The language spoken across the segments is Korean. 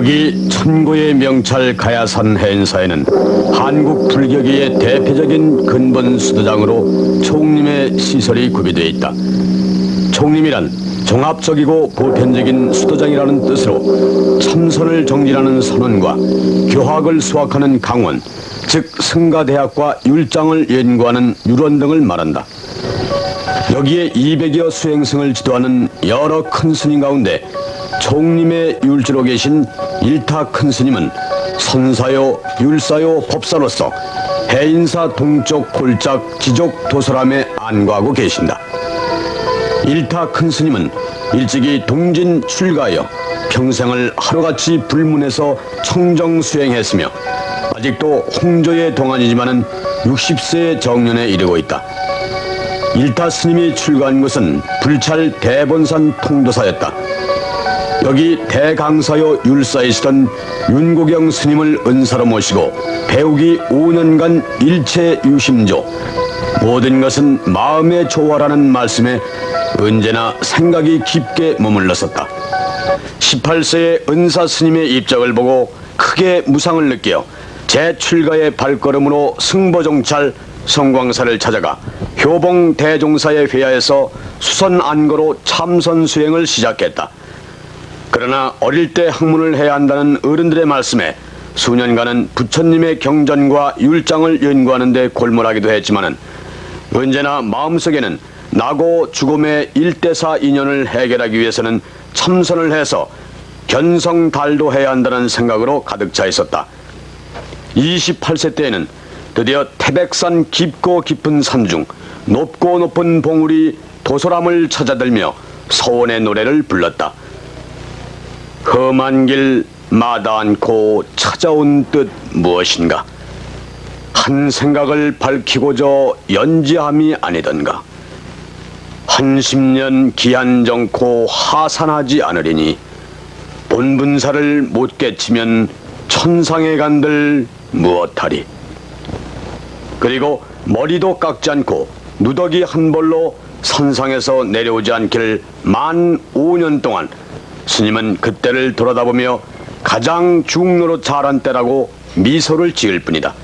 여기 천고의 명찰 가야산 해인사에는 한국 불교계의 대표적인 근본 수도장으로 총림의 시설이 구비되어 있다. 총림이란 종합적이고 보편적인 수도장이라는 뜻으로 참선을 정진하는 선언과 교학을 수학하는 강원, 즉 승가대학과 율장을 연구하는 율원 등을 말한다. 여기에 200여 수행승을 지도하는 여러 큰 스님 가운데 총림의 율지로 계신 일타 큰 스님은 선사요, 율사요, 법사로서 해인사 동쪽 골작 지족 도서람에 안과하고 계신다. 일타 큰 스님은 일찍이 동진 출가하여 평생을 하루같이 불문에서 청정 수행했으며 아직도 홍조의 동안이지만은 60세의 정년에 이르고 있다. 일타 스님이 출가한 곳은 불찰 대본산 통도사였다. 여기 대강사요 율사에 있던 윤고경 스님을 은사로 모시고 배우기 5년간 일체 유심조 모든 것은 마음의 조화라는 말씀에 언제나 생각이 깊게 머물렀었다. 18세의 은사 스님의 입장을 보고 크게 무상을 느껴 재출가의 발걸음으로 승보종찰 성광사를 찾아가 효봉 대종사의 회야에서 수선 안거로 참선 수행을 시작했다. 그러나 어릴 때 학문을 해야 한다는 어른들의 말씀에 수년간은 부처님의 경전과 율장을 연구하는 데 골몰하기도 했지만은 언제나 마음속에는 나고 죽음의 일대사 인연을 해결하기 위해서는 참선을 해서 견성달도 해야 한다는 생각으로 가득 차 있었다. 28세 때에는 드디어 태백산 깊고 깊은 산중 높고 높은 봉우리 도소람을 찾아들며 서원의 노래를 불렀다. 험한 길 마다 않고 찾아온 뜻 무엇인가? 한 생각을 밝히고자 연지함이 아니던가? 한십년 기한정코 하산하지 않으리니 본분사를 못 깨치면 천상에 간들 무엇하리? 그리고 머리도 깎지 않고 누더기 한 벌로 선상에서 내려오지 않기를 만 5년 동안 스님은 그때를 돌아다보며 가장 중로로 자란 때라고 미소를 지을 뿐이다.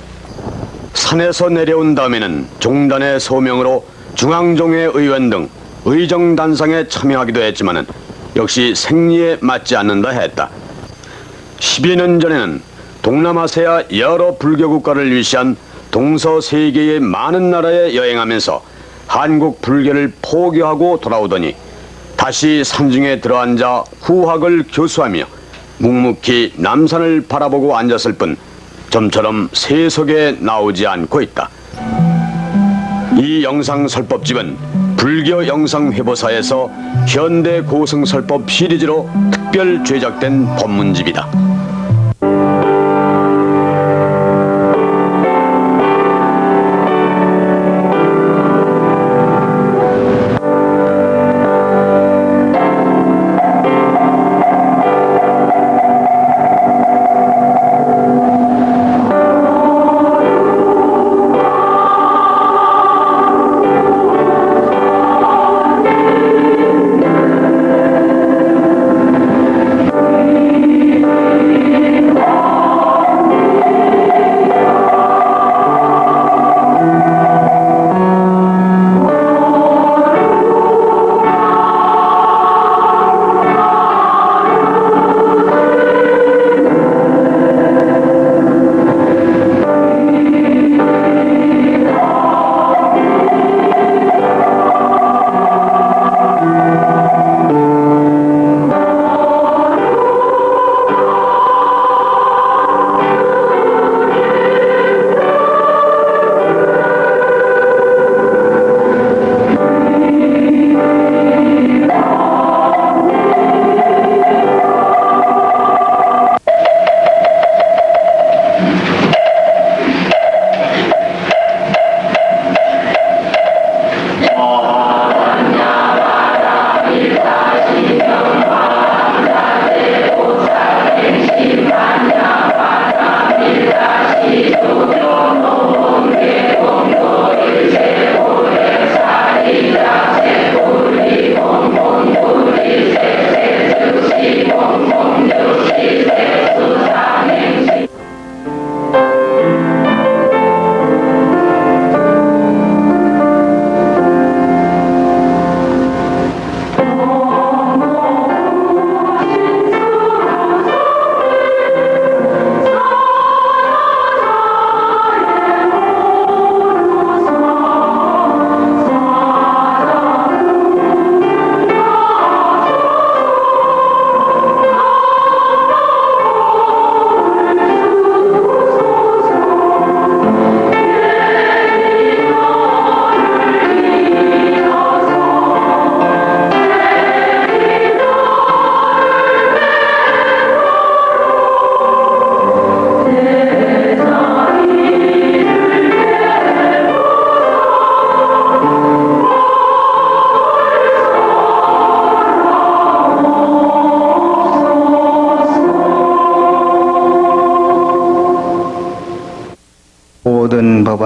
산에서 내려온 다음에는 종단의 소명으로 중앙종의 의원 등 의정단상에 참여하기도 했지만은 역시 생리에 맞지 않는다 했다. 10여 년 전에는 동남아시아 여러 불교 국가를 위시한 동서 세계의 많은 나라에 여행하면서 한국 불교를 포기하고 돌아오더니 다시 산중에 들어앉아 후학을 교수하며 묵묵히 남산을 바라보고 앉았을 뿐 점처럼 세속에 나오지 않고 있다. 이 영상 설법집은 불교 영상 회보사에서 현대 고승 설법 시리즈로 특별 제작된 법문집이다.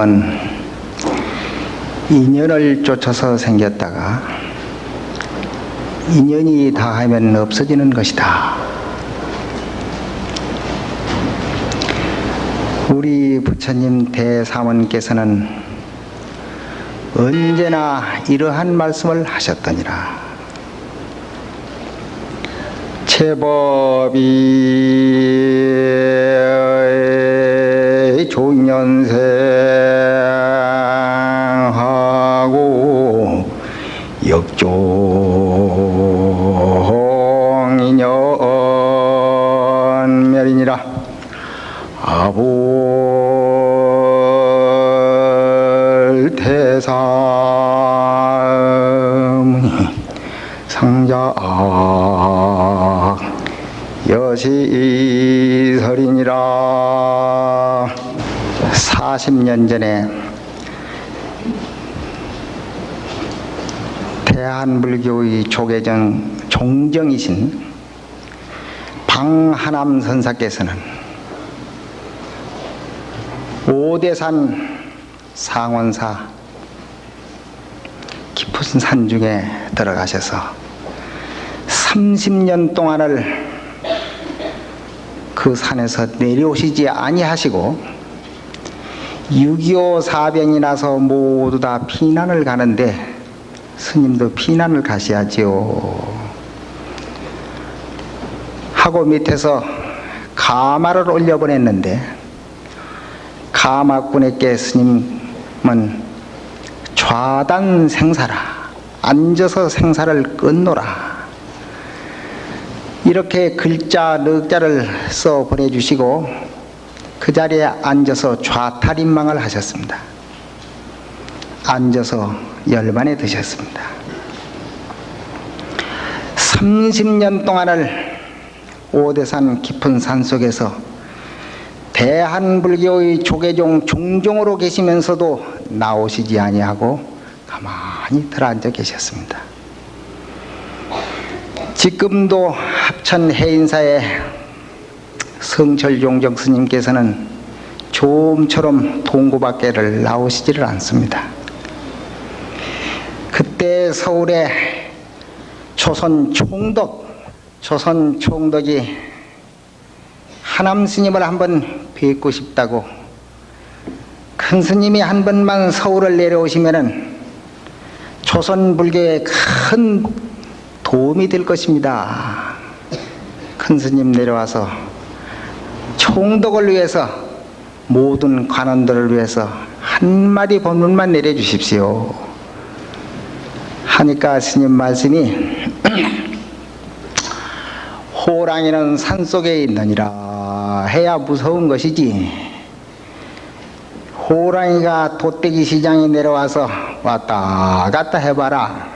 법은 인연을 쫓아서 생겼다가 인연이 다하면 없어지는 것이다. 우리 부처님 대사원께서는 언제나 이러한 말씀을 하셨더니라. 제법이 종년생 아볼 태사무니 상자 여시설이니라. 40년 전에 대한불교의 조계정 종정이신 방하남 선사께서는 오대산 상원사 깊은 산 중에 들어가셔서 30년 동안을 그 산에서 내려오시지 아니하시고 6.25 사병이 나서 모두 다 피난을 가는데 스님도 피난을 가셔야지요. 하고 밑에서 가마를 올려보냈는데 가마꾼에게 스님은 좌단 생사라 앉아서 생사를 끊노라 이렇게 글자 넉자를 써 보내주시고 그 자리에 앉아서 좌탈인망을 하셨습니다. 앉아서 열반에 드셨습니다. 30년 동안을 오대산 깊은 산속에서 대한불교의 조계종 종종으로 계시면서도 나오시지 아니하고 가만히 들어앉아 계셨습니다. 지금도 합천 해인사의 성철종정 스님께서는 좀처럼 동구밖에를 나오시지를 않습니다. 그때 서울에 조선 총독, 조선 총독이 하남 스님을 한번 뵙고 싶다고 큰 스님이 한 번만 서울을 내려오시면은 조선 불교에 큰 도움이 될 것입니다. 큰 스님 내려와서 총독을 위해서 모든 관원들을 위해서 한마디 법문만 내려주십시오. 하니까 스님 말씀이 호랑이는 산속에 있느니라 해야 무서운 것이지. 호랑이가 돗대기 시장에 내려와서 왔다 갔다 해봐라.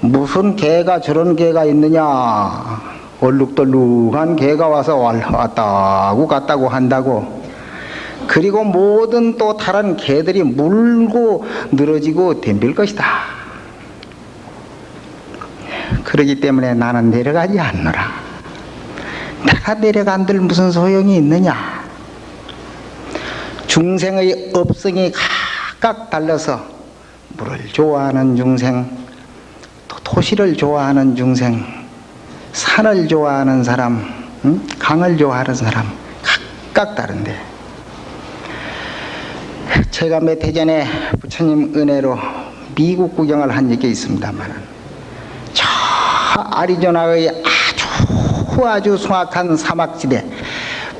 무슨 개가 저런 개가 있느냐. 얼룩덜룩한 개가 와서 왔다고 갔다고 한다고. 그리고 모든 또 다른 개들이 물고 늘어지고 덤빌 것이다. 그러기 때문에 나는 내려가지 않노라 내가 내려간들 무슨 소용이 있느냐 중생의 업성이 각각 달라서 물을 좋아하는 중생 또 도시를 좋아하는 중생 산을 좋아하는 사람 응? 강을 좋아하는 사람 각각 다른데 제가 몇 해 전에 부처님 은혜로 미국 구경을 한 적이 있습니다만 저 아리조나의 아주 아주 숭악한 사막지대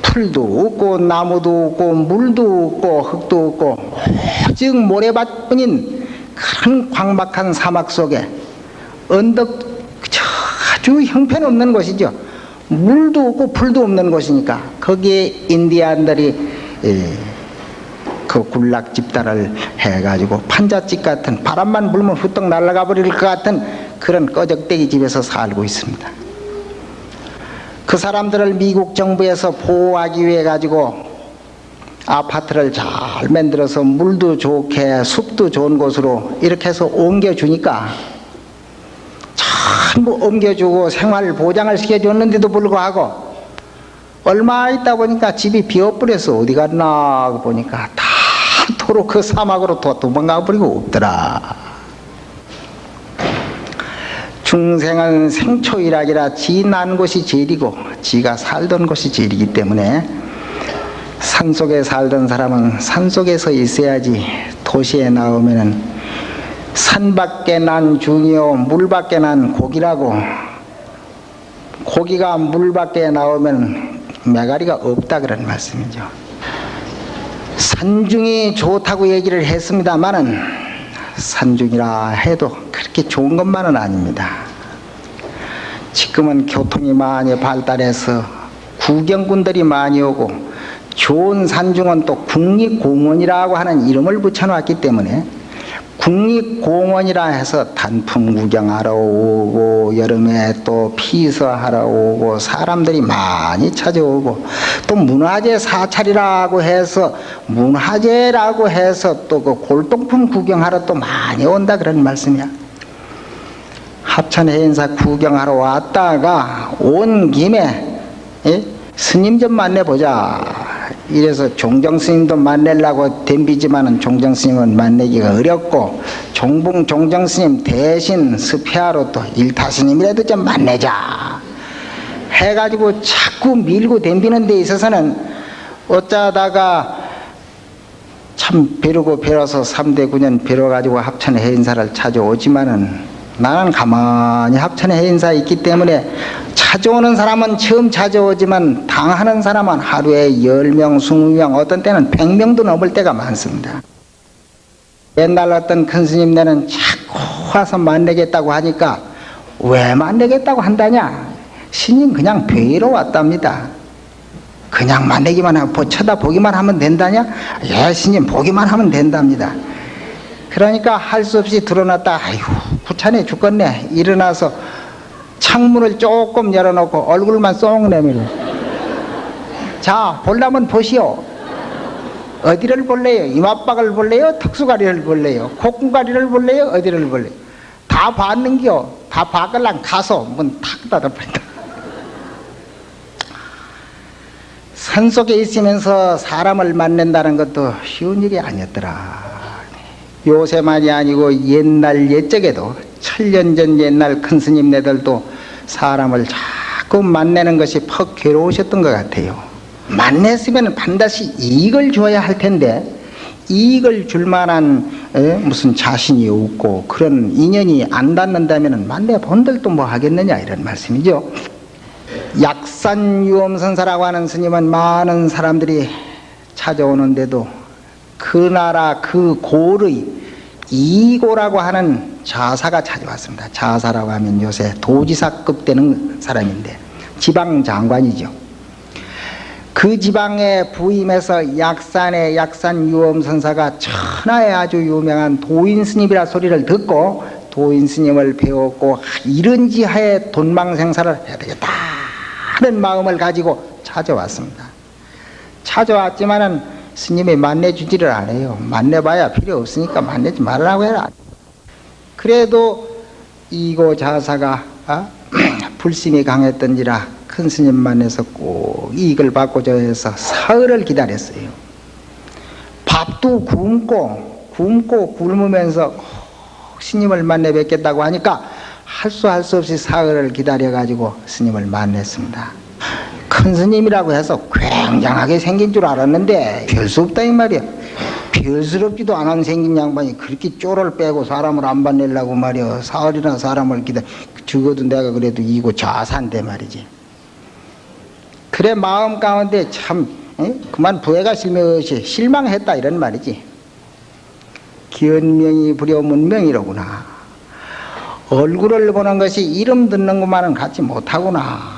풀도 없고 나무도 없고 물도 없고 흙도 없고 오직 모래밭뿐인 그런 광박한 사막 속에 언덕 아주 형편없는 곳이죠. 물도 없고 풀도 없는 곳이니까 거기에 인디안들이 그 군락 집단을 해가지고 판잣집 같은 바람만 불면 후떡 날아가 버릴 것 같은 그런 꺼적대기 집에서 살고 있습니다. 그 사람들을 미국 정부에서 보호하기 위해 가지고 아파트를 잘 만들어서 물도 좋게 숲도 좋은 곳으로 이렇게 해서 옮겨주니까 전부 옮겨주고 생활 보장을 시켜줬는데도 불구하고 얼마 있다 보니까 집이 비어버려서 어디 갔나 보니까 다 그토록 그 사막으로 도- 도망가 버리고 없더라. 중생은 생초일학이라 지 난 곳이 제일이고 지가 살던 곳이 제일이기 때문에 산속에 살던 사람은 산속에서 있어야지 도시에 나오면은 산밖에 난 중이요 물밖에 난 고기라고 고기가 물밖에 나오면 메가리가 없다 그런 말씀이죠. 산중이 좋다고 얘기를 했습니다만은 산중이라 해도 그렇게 좋은 것만은 아닙니다. 지금은 교통이 많이 발달해서 구경꾼들이 많이 오고 좋은 산중은 또 국립공원이라고 하는 이름을 붙여놨기 때문에 국립공원이라 해서 단풍 구경하러 오고 여름에 또 피서하러 오고 사람들이 많이 찾아오고 또 문화재 사찰이라고 해서 문화재라고 해서 또 그 골동품 구경하러 또 많이 온다 그런 말씀이야. 합천 해인사 구경하러 왔다가 온 김에 예? 스님 좀 만나보자. 이래서 종정 스님도 만나려고 덤비지만은 종정 스님은 만나기가 어렵고 종봉 종정 스님 대신 스페아로 또 일타 스님이라도 좀 만나자. 해가지고 자꾸 밀고 덤비는 데 있어서는 어쩌다가 참 벼르고 벼러서 3대 9년 벼러가지고 합천 해 인사를 찾아오지만은 나는 가만히 합천에 해인사 있기 때문에 찾아오는 사람은 처음 찾아오지만 당하는 사람은 하루에 10명, 20명, 어떤 때는 100명도 넘을 때가 많습니다. 옛날 어떤 큰 스님네는 자꾸 와서 만나겠다고 하니까 왜 만나겠다고 한다냐? 스님 그냥 뵈러 왔답니다. 그냥 만나기만 하고 쳐다보기만 하면 된다냐? 예, 스님 보기만 하면 된답니다. 그러니까 할 수 없이 드러났다. 아이고, 부찬해 죽겠네. 일어나서 창문을 조금 열어놓고 얼굴만 쏙 내밀어. 자, 볼라면 보시오. 어디를 볼래요? 이마박을 볼래요? 턱수가리를 볼래요? 콧구가리를 볼래요? 어디를 볼래요? 다 봤는겨. 다 봤걸랑 가서 문 탁 닫아버린다. 산 속에 있으면서 사람을 만난다는 것도 쉬운 일이 아니었더라. 요새만이 아니고 옛날 옛적에도 천년 전 옛날 큰 스님네들도 사람을 자꾸 만나는 것이 퍽 괴로우셨던 것 같아요. 만났으면 반드시 이익을 줘야 할 텐데 이익을 줄 만한 에, 무슨 자신이 없고 그런 인연이 안 닿는다면 만나 본들도 뭐 하겠느냐 이런 말씀이죠. 약산 유엄선사라고 하는 스님은 많은 사람들이 찾아오는데도 그 나라 그 고의 이고라고 하는 자사가 찾아왔습니다. 자사라고 하면 요새 도지사급 되는 사람인데 지방 장관이죠. 그 지방에 부임해서 약산의 약산 유엄 선사가 천하에 아주 유명한 도인 스님이라 소리를 듣고 도인 스님을 배웠고 이런 지하에 돈망생사를 해야 되겠다 하는 마음을 가지고 찾아왔습니다. 찾아왔지만은 스님이 만나주지를 않아요. 만나봐야 필요 없으니까 만나지 말라고 해라. 그래도 이고 자사가 어? 불심이 강했던지라 큰 스님 만나서 꼭 이익을 받고자 해서 사흘을 기다렸어요. 밥도 굶고 굶고 굶으면서 꼭 스님을 만나 뵙겠다고 하니까 할 수 할 수 없이 사흘을 기다려 가지고 스님을 만났습니다. 큰 스님이라고 해서 굉장하게 생긴 줄 알았는데 별 수 없다 이 말이야. 별스럽지도 않은 생긴 양반이 그렇게 쪼를 빼고 사람을 안 받내려고 말이야. 사흘이나 사람을 기다 적어도 내가 그래도 이고 자산데 말이지. 그래 마음 가운데 참 에? 그만 부해가 실명시 실망했다 이런 말이지. 기언명이 불여문명이로구나. 얼굴을 보는 것이 이름 듣는 것만은 갖지 못하구나.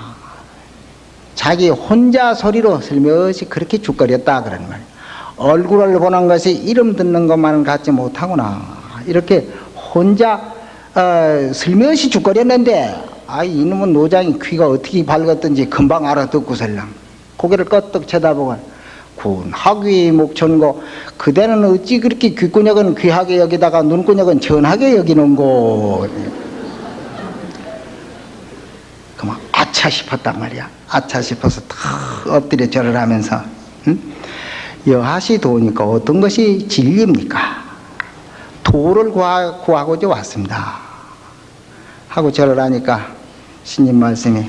자기 혼자 소리로 슬며시 그렇게 죽거렸다 그런 말. 얼굴을 보는 것이 이름 듣는 것만은 갖지 못하구나. 이렇게 혼자 어, 슬며시 죽거렸는데 아 이놈은 노장이 귀가 어떻게 밝았던지 금방 알아듣고설랑 고개를 껐떡 쳐다보고 군 학위 목천고 그대는 어찌 그렇게 귓구녕은 귀하게 여기다가 눈구녕은 전하게 여기는고 그만 아차 싶었단 말이야 아차 싶어서 탁 엎드려 절을 하면서 응? 여하시 도니까 어떤 것이 진리입니까? 도를 구하, 구하고자 왔습니다. 하고 절을 하니까 신님 말씀이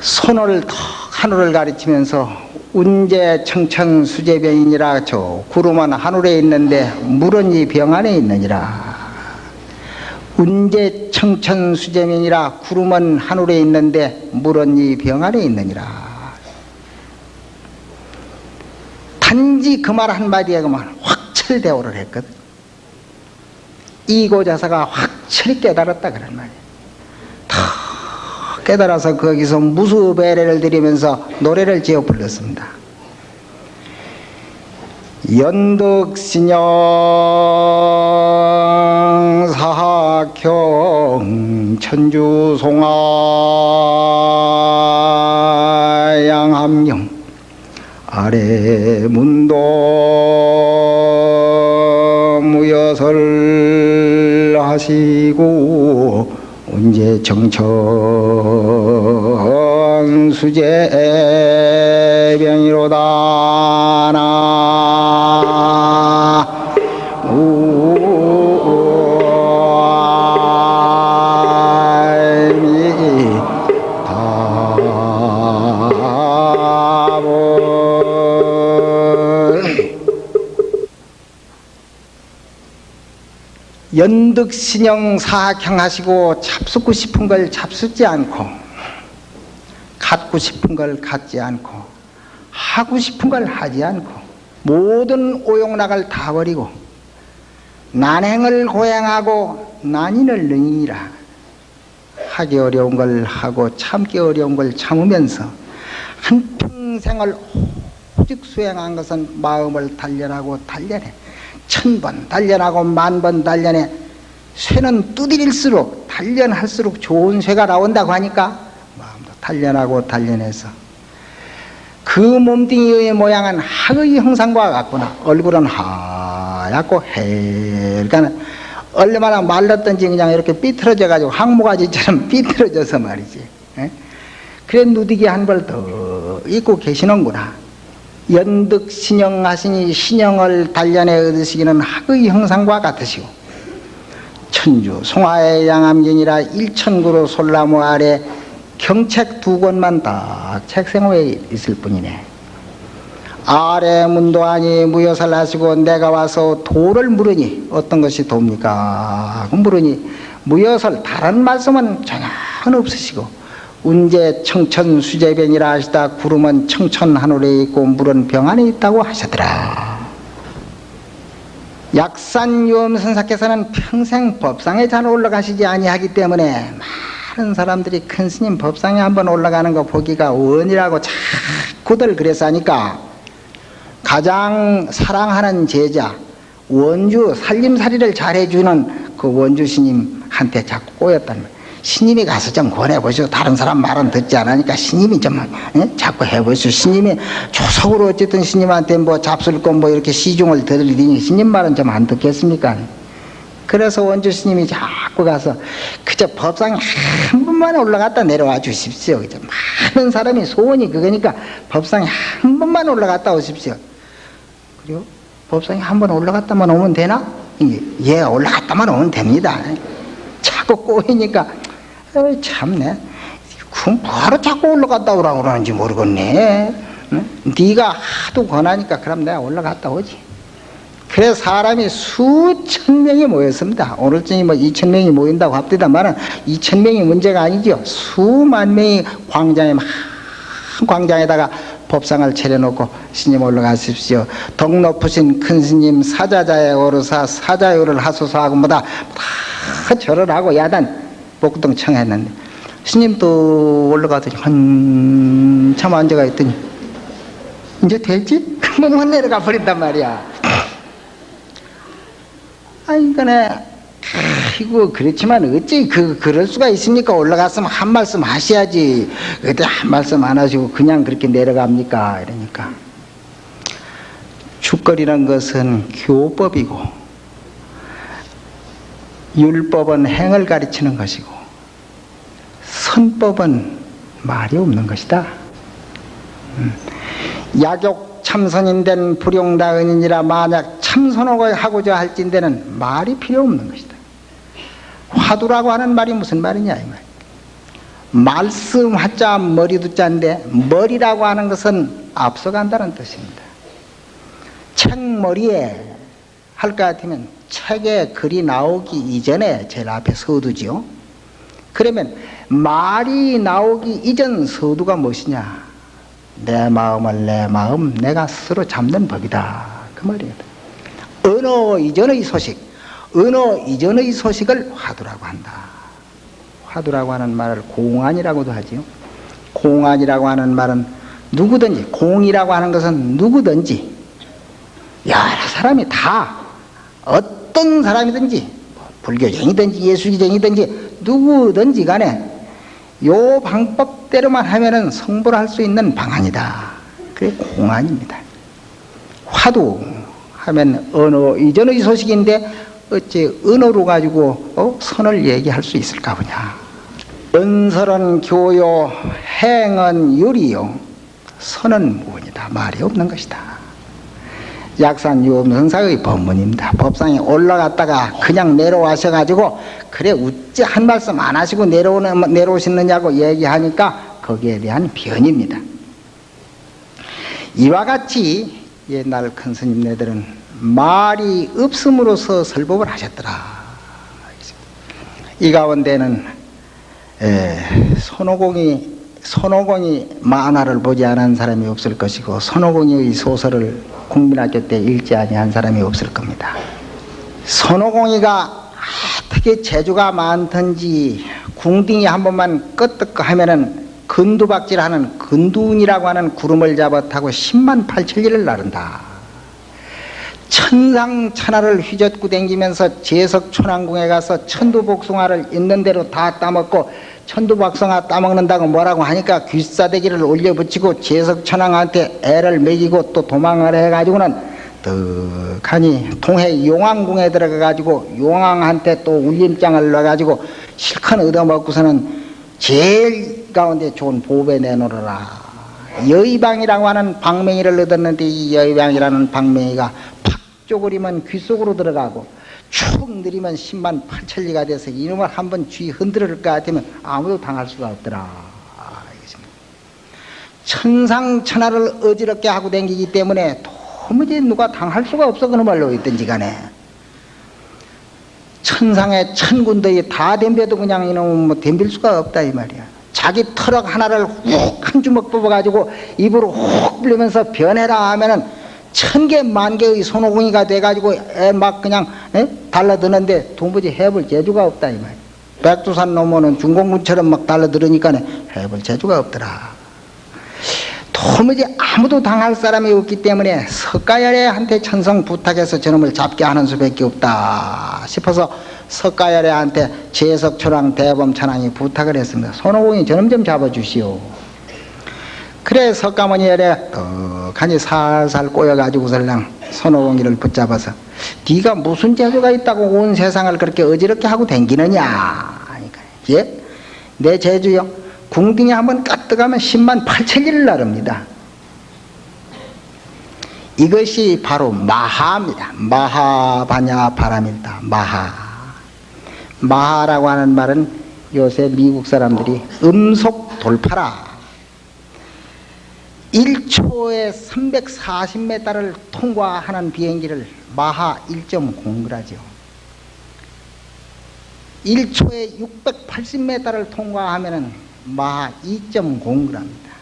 손을 턱 하늘을 가리치면서 운제 청천 수제병이니라 저 구름은 하늘에 있는데 물은 이 병 안에 있느니라 운제 청천 수제병이라 구름은 하늘에 있는데 물은 이 병 안에 있느니라. 단지 그 말 한마디에 그만 확철대오를 했거든. 이고자사가 확철히 깨달았다 그런 말이야. 다 깨달아서 거기서 무수배례를 드리면서 노래를 지어 불렀습니다 연덕신영 사학형 천주송화 양함령 아래 문도 무여설 하시고 언제 정천 수제병이로다 나. 연득신형 사학형 하시고 잡수고 싶은 걸 잡수지 않고 갖고 싶은 걸 갖지 않고 하고 싶은 걸 하지 않고 모든 오용락을 다 버리고 난행을 고행하고 난인을 능이라. 하기 어려운 걸 하고 참기 어려운 걸 참으면서 한평생을 오직 수행한 것은 마음을 단련하고 단련해 천번 단련하고 만번 단련해 쇠는 두드릴수록 단련할수록 좋은 쇠가 나온다고 하니까 단련하고 단련해서 그 몸뚱이의 모양은 학의 형상과 같구나. 얼굴은 하얗고 해가는 얼마나 말랐던지 그냥 이렇게 삐뚤어져 가지고 항모가지처럼 삐뚤어져서 말이지. 에? 그래 누디기 한 벌 더 입고 계시는구나. 연득 신영하시니 신영을 단련해 얻으시기는 학의 형상과 같으시고 천주 송하의 양암경이라 일천구로 솔나무 아래 경책 두 권만 딱 책생호에 있을 뿐이네 아래 문도하니 무여설 하시고 내가 와서 도를 물으니 어떤 것이 도입니까? 물으니 무여설 다른 말씀은 전혀 없으시고 운제 청천 수제변이라 하시다 구름은 청천 하늘에 있고 물은 병 안에 있다고 하시더라 약산요음 선사께서는 평생 법상에 잘 올라가시지 아니하기 때문에 많은 사람들이 큰 스님 법상에 한번 올라가는 거 보기가 원이라고 자꾸들 그래서 하니까 가장 사랑하는 제자 원주 살림살이를 잘해주는 그 원주 스님한테 자꾸 꼬였단 말이에요 신님이 가서 좀 권해보시오. 다른 사람 말은 듣지 않으니까 신님이 좀 예? 자꾸 해보시오. 신님이 조석으로 어쨌든 신님한테 뭐 잡술 거뭐 이렇게 시중을 들으니 신님 말은 좀 안 듣겠습니까? 그래서 원주 스님이 자꾸 가서 그저 법상에 한 번만 올라갔다 내려와 주십시오. 그저 많은 사람이 소원이 그거니까 법상에 한 번만 올라갔다 오십시오. 그리고 법상에 한 번 올라갔다만 오면 되나? 예, 올라갔다만 오면 됩니다. 자꾸 꼬이니까 어이, 참네. 그럼 바로 자꾸 올라갔다 오라고 그러는지 모르겠네. 응? 네가 하도 권하니까 그럼 내가 올라갔다 오지. 그래서 사람이 수천 명이 모였습니다. 오늘쯤이 뭐 이천 명이 모인다고 합디다만은 이천 명이 문제가 아니죠. 수만 명이 광장에 막 광장에다가 법상을 차려놓고 스님 올라가십시오. 덕 높으신 큰 스님 사자자에 오르사 사자요를 하소서 하고 뭐다 다 절을 하고 야단 복동 청했는데 스님도 올라가더니 한참 앉아가 있더니 이제 될지? 그만 내려가 버린단 말이야 아니 그네. 아이고 그렇지만 어찌 그 그럴 수가 있습니까? 올라갔으면 한 말씀 하셔야지. 그때 한 말씀 안 하시고 그냥 그렇게 내려갑니까? 이러니까. 축거리란 것은 교법이고 율법은 행을 가르치는 것이고 선법은 말이 없는 것이다. 음. 약욕 참선인 된 불용다은이니라 만약 참선을 하고자 할진대는 말이 필요 없는 것이다. 화두라고 하는 말이 무슨 말이냐 이 말. 말씀 화자 머리도 자인데 머리라고 하는 것은 앞서간다는 뜻입니다. 책 머리에 할 것 같으면 책에 글이 나오기 이전에 제일 앞에 서두지요. 그러면 말이 나오기 이전 서두가 무엇이냐? 내 마음을 내 마음 내가 스스로 잡는 법이다. 그 말이에요. 언어 이전의 소식, 언어 이전의 소식을 화두라고 한다. 화두라고 하는 말을 공안이라고도 하지요. 공안이라고 하는 말은 누구든지, 공이라고 하는 것은 누구든지, 여러 사람이 다 어떤 사람이든지, 뭐 불교쟁이든지 예수기쟁이든지 누구든지 간에 요 방법대로만 하면은 성불할 수 있는 방안이다. 그게 공안입니다. 화두 하면 언어 이전의 소식인데 어찌 언어로 가지고 어? 선을 얘기할 수 있을까 보냐. 은설은 교요, 행은 유리요, 선은 무언이다. 말이 없는 것이다. 약산 유엄선사의 법문입니다. 법상에 올라갔다가 그냥 내려와셔가지고 그래 어찌 한 말씀 안 하시고 내려오는, 내려오시느냐고 얘기하니까 거기에 대한 변입니다. 이와 같이 옛날 큰 스님네들은 말이 없음으로써 설법을 하셨더라. 이 가운데는 에, 손오공이 손오공이 만화를 보지 않은 사람이 없을 것이고 손오공의 소설을 국민학교 때 읽지 아니한 사람이 없을 겁니다. 손오공이가 어떻게 재주가 많든지 궁딩이 한 번만 끄떡 하면은 근두박질하는 근두운이라고 하는 구름을 잡아 타고 10만 8천리를 나른다. 천상천하를 휘젓고 댕기면서 제석천왕궁에 가서 천두복숭아를 있는 대로 다 따먹고 천두박숭아 따먹는다고 뭐라고 하니까 귀싸대기를 올려붙이고 제석천왕한테 애를 먹이고 또 도망을 해가지고는 떡하니 동해 용왕궁에 들어가가지고 용왕한테 또 울림장을 넣어가지고 실컷 얻어먹고서는 제일 가운데 좋은 보배 내놓으라. 여의방이라고 하는 방맹이를 얻었는데 이 여의방이라는 방맹이가 팍 쪼그리면 귀 속으로 들어가고 축 느리면 10만 8천리가 돼서 이놈을 한번 쥐 흔들을 것 같으면 아무도 당할 수가 없더라. 아, 천상천하를 어지럽게 하고 댕기기 때문에 도무지 누가 당할 수가 없어 그놈말로 있든지 간에. 천상의 천군들이 다 덤벼도 그냥 이놈은 뭐 덤빌 수가 없다 이 말이야 자기 털럭 하나를 훅 한 주먹 뽑아가지고 입으로 훅 불리면서 변해라 하면은 천 개, 만 개의 손오공이가 돼가지고 애막 그냥 에? 달라드는데 도무지 해볼 재주가 없다 이 말이야 백두산 넘어는 중공군처럼 막 달라들으니까 해볼 재주가 없더라 도무지 아무도 당할 사람이 없기 때문에 석가열애한테 천성 부탁해서 저놈을 잡게 하는 수밖에 없다 싶어서 석가열애한테 제석초랑 대범천왕이 부탁을 했습니다. 손오공이 저놈 좀 잡아주시오. 그래 석가모니 열애 떡하니 살살 꼬여가지고 설랑 손오공이를 붙잡아서 네가 무슨 재주가 있다고 온 세상을 그렇게 어지럽게 하고 댕기느냐 예? 내 재주요 궁둥이 한번 까뜩하면 10만 8천리를 나릅니다. 이것이 바로 마하입니다. 마하바냐 바람이다. 마하. 마하라고 하는 말은 요새 미국 사람들이 음속 돌파라. 1초에 340m를 통과하는 비행기를 마하 1.0그라죠. 1초에 680m를 통과하면은 마하 2.0g입니다.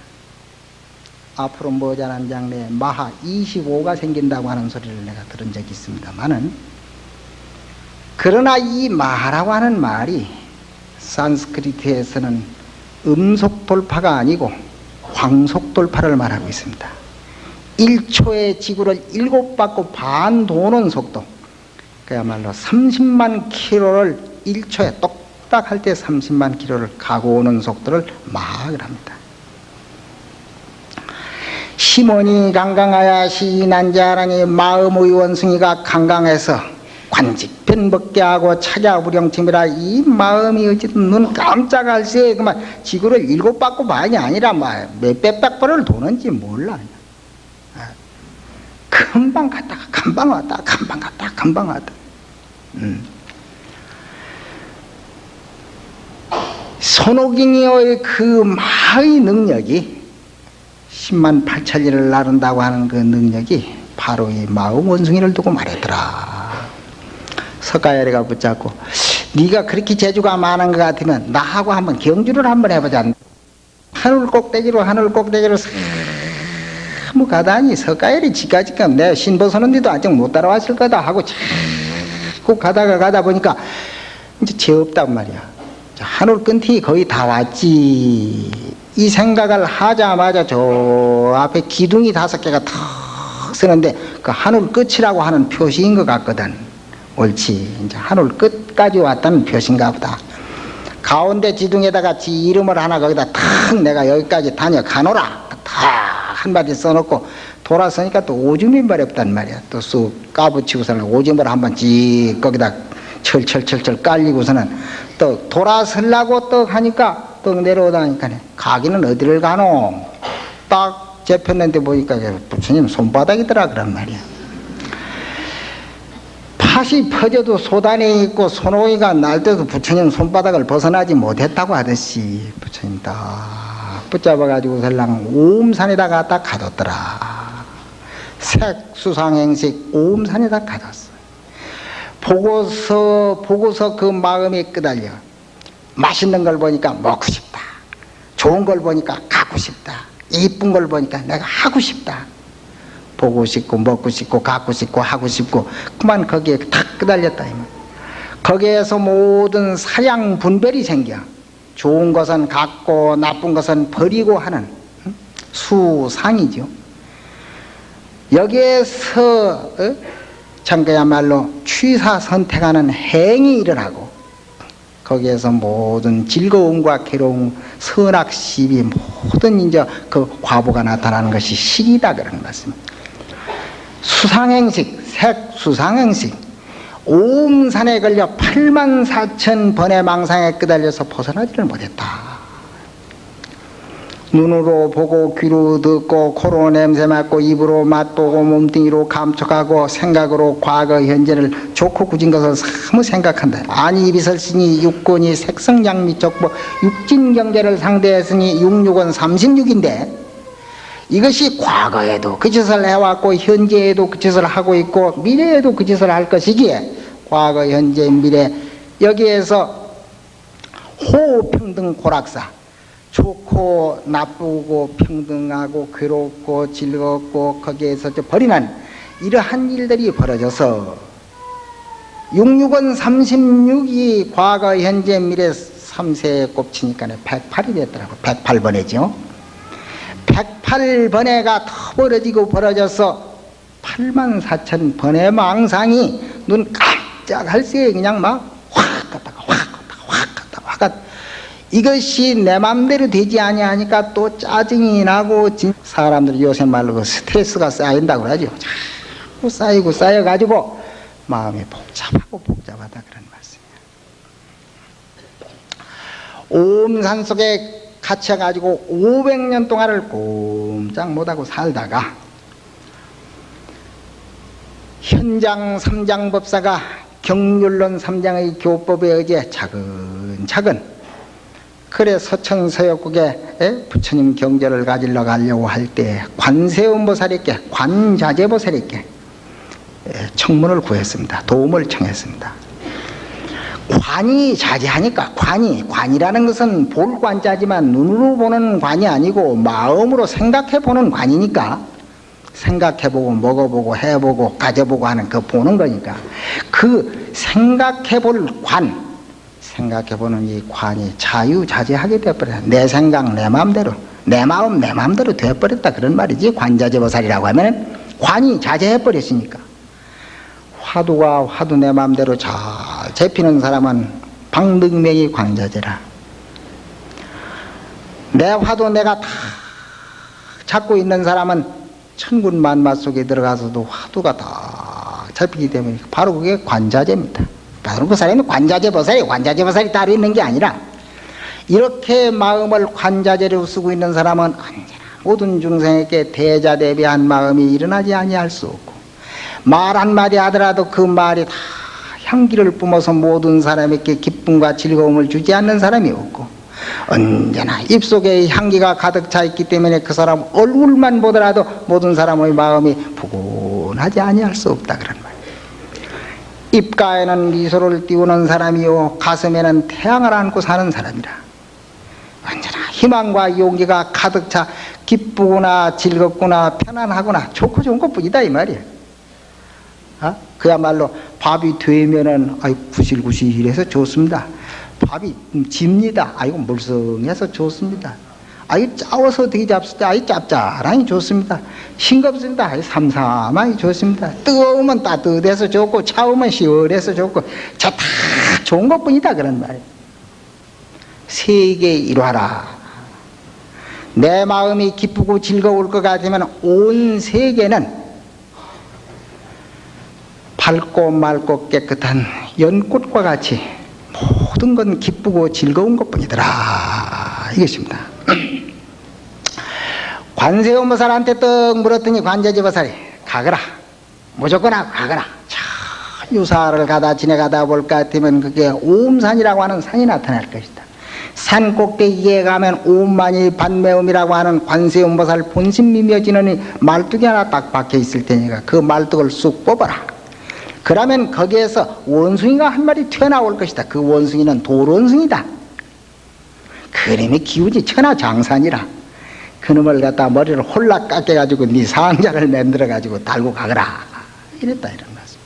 앞으로 머지않은 장래에 마하 25가 생긴다고 하는 소리를 내가 들은 적이 있습니다만은 그러나 이 마하라고 하는 말이 산스크리트에서는 음속 돌파가 아니고 광속 돌파를 말하고 있습니다. 1초에 지구를 일곱 바퀴 반 도는 속도 그야말로 30만 킬로를 1초에 똑딱 할 때 30만 킬로를 가고 오는 속도를 합니다. 심원이 강강하야 시난자라니 마음의 원숭이가 강강해서 관직편 먹게 하고 차자부령침이라 이 마음이 어쨌든 눈 깜짝할 새에 그만 지구를 일곱 바퀴 반이 아니라 뭐 몇백 백 번을 도는지 몰라. 금방 갔다가 금방 왔다 금방 갔다 금방 왔다 음. 손오경이의 그 마의 능력이 10만 8천리를 나른다고 하는 그 능력이 바로 이 마음 원숭이를 두고 말했더라. 석가야리가 붙잡고 네가 그렇게 재주가 많은 것 같으면 나하고 한번 경주를 한번 해보자. 하늘 꼭대기로 하늘 꼭대기로 사무 가다니 석가야리 지까지금 내가 신 벗었는데도 아직 못 따라왔을 거다 하고 자꾸 가다가 가다 보니까 이제 죄 없단 말이야. 자, 하늘 끝이 거의 다 왔지. 이 생각을 하자마자 저 앞에 기둥이 다섯 개가 턱 쓰는데 그 하늘 끝이라고 하는 표시인 것 같거든. 옳지. 이제 하늘 끝까지 왔다는 표시인가 보다. 가운데 지둥에다가 지 이름을 하나 거기다 탁 내가 여기까지 다녀가노라. 탁 한마디 써놓고 돌아서니까 또 오줌인발이 없단 말이야. 또 쑥 까붙이고서는 오줌을 한번 지 거기다 철철철철 깔리고서는 또 돌아서려고 떡 하니까 떡 내려오다니까 가기는 어디를 가노? 딱 접혔는데 보니까 부처님 손바닥이더라 그런 말이야. 팥이 퍼져도 소단에 있고 손오이가 날 때도 부처님 손바닥을 벗어나지 못했다고 하듯이 부처님 딱 붙잡아가지고 설랑 오음산에다 갖다 가뒀더라. 색수상행식 오음산에다 가뒀어. 보고서 보고서 그 마음이 끄달려 맛있는 걸 보니까 먹고 싶다 좋은 걸 보니까 갖고 싶다 이쁜 걸 보니까 내가 하고 싶다 보고 싶고 먹고 싶고 갖고 싶고 하고 싶고 그만 거기에 탁 끄달렸다 거기에서 모든 사량 분별이 생겨 좋은 것은 갖고 나쁜 것은 버리고 하는 수상이죠 여기에서 어? 참 그야말로 취사 선택하는 행이 일어나고 거기에서 모든 즐거움과 괴로움, 선악 시비 모든 이제 그 과보가 나타나는 것이 식이다 그런 말씀. 수상행식, 색수상행식. 오음산에 걸려 8만 4천 번의 망상에 끄달려서 벗어나지를 못했다. 눈으로 보고 귀로 듣고 코로 냄새 맡고 입으로 맛보고 몸뚱이로 감촉하고 생각으로 과거 현재를 좋고 굳은 것을 사무 생각한다 아니 비설신이 육권이 색성양미적보 육진경제를 상대했으니 육육은 36인데 이것이 과거에도 그 짓을 해왔고 현재에도 그 짓을 하고 있고 미래에도 그 짓을 할 것이기에 과거 현재 미래 여기에서 호평등 고락사. 좋고 나쁘고 평등하고 괴롭고 즐겁고 거기에서 버리는 이러한 일들이 벌어져서 66은 36이 과거 현재 미래 3세에 꼽치니까 108이 됐더라고. 108번이죠. 108 번에가 더 벌어지고 벌어져서 8만 4천 번의 망상이 눈 깜짝할 새에 그냥 막 확 갔다가 확 갔다가 확 갔다가 확 갔다가 이것이 내 맘대로 되지 아니하니까 또 짜증이 나고 사람들이 요새 말로 그 스트레스가 쌓인다고 그러죠. 자꾸 쌓이고 쌓여가지고 마음이 복잡하고 복잡하다 그런 말씀이에요. 옴산 속에 갇혀가지고 500년 동안을 꼼짝 못하고 살다가 현장 삼장법사가 경률론 삼장의 교법에 의해 차근차근 그래 서천서역국에 부처님 경제를 가지러 가려고 할 때 관세음보살에게 관자재보살에게 청문을 구했습니다. 도움을 청했습니다. 관이 자제하니까 관이 관이라는 것은 볼 관자지만 눈으로 보는 관이 아니고 마음으로 생각해 보는 관이니까. 생각해보고 먹어보고 해보고 가져보고 하는 그 보는 거니까. 그 생각해 볼 관, 생각해보는 이 관이 자유자재하게 되어버렸다. 내 생각 내 마음대로 내 마음 내 마음대로 되어버렸다 그런 말이지. 관자재보살이라고 하면 관이 자재해버렸으니까 화두가 화두 내 마음대로 잘 잡히는 사람은 방등명이 관자재라. 내 화두 내가 다 잡고 있는 사람은 천군만마 속에 들어가서도 화두가 다 잡히기 때문에 바로 그게 관자재입니다. 바로 그 사람이 관자재 보살이 관자재 보살이 따로 있는 게 아니라 이렇게 마음을 관자재로 쓰고 있는 사람은 언제나 모든 중생에게 대자 대비한 마음이 일어나지 아니할 수 없고 말 한마디 하더라도 그 말이 다 향기를 뿜어서 모든 사람에게 기쁨과 즐거움을 주지 않는 사람이 없고 언제나 입속에 향기가 가득 차 있기 때문에 그 사람 얼굴만 보더라도 모든 사람의 마음이 푸근하지 아니할 수 없다 그런 말. 입가에는 미소를 띄우는 사람이요 가슴에는 태양을 안고 사는 사람이라. 언제나 희망과 용기가 가득 차 기쁘구나 즐겁구나 편안하구나 좋고 좋은 것뿐이다 이 말이야. 어? 그야말로 밥이 되면은 아이 구실구실해서 좋습니다. 밥이 집니다. 아이고 물성해서 좋습니다. 아이 짜워서 되게 잡수다. 아이 짭짤하니 좋습니다. 싱겁습니다. 아이 삼삼하니 좋습니다. 뜨거우면 따뜻해서 좋고 차우면 시원해서 좋고 저다 좋은 것뿐이다 그런 말이에요. 세계 일화라. 내 마음이 기쁘고 즐거울 것 같으면 온 세계는 밝고 맑고 깨끗한 연꽃과 같이 모든 건 기쁘고 즐거운 것뿐이더라 이것입니다. 관세음보살한테 떡 물었더니 관제지보살이 가거라 무조건 가거라 자, 유사를 가다 지내가다 볼것 같으면 그게 오음산이라고 하는 산이 나타날 것이다. 산 꼭대기에 가면 오만이 반매음이라고 하는 관세음보살 본심 미며지는 말뚝이 하나 딱 박혀 있을 테니까 그 말뚝을 쑥 뽑아라. 그러면 거기에서 원숭이가 한 마리 튀어나올 것이다. 그 원숭이는 돌원숭이다. 그림이 기운이 천하장산이라. 그놈을 갖다 머리를 홀락 깎여가지고 네 상자를 만들어가지고 달고 가거라. 이랬다 이런 말씀.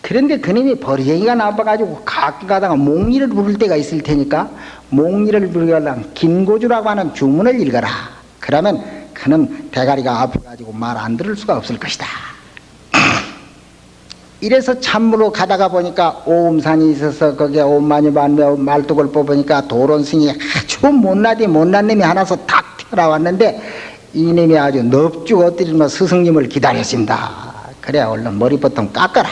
그런데 그놈이 버리쟁이가 나빠가지고 가끔 가다가 몽리를 부를 때가 있을 테니까 몽리를 부르려면 김고주라고 하는 주문을 읽어라. 그러면 그는 대가리가 아파가지고 말 안 들을 수가 없을 것이다. 이래서 참으로 가다가 보니까 오음산이 있어서 거기에 오만이 반매 말뚝을 뽑으니까 도론승이 아주 못나디 못난 놈이 하나서 탁 튀어나왔는데 이놈이 아주 넙죽 엎드리며 스승님을 기다렸습니다. 그래 얼른 머리부터 깎아라.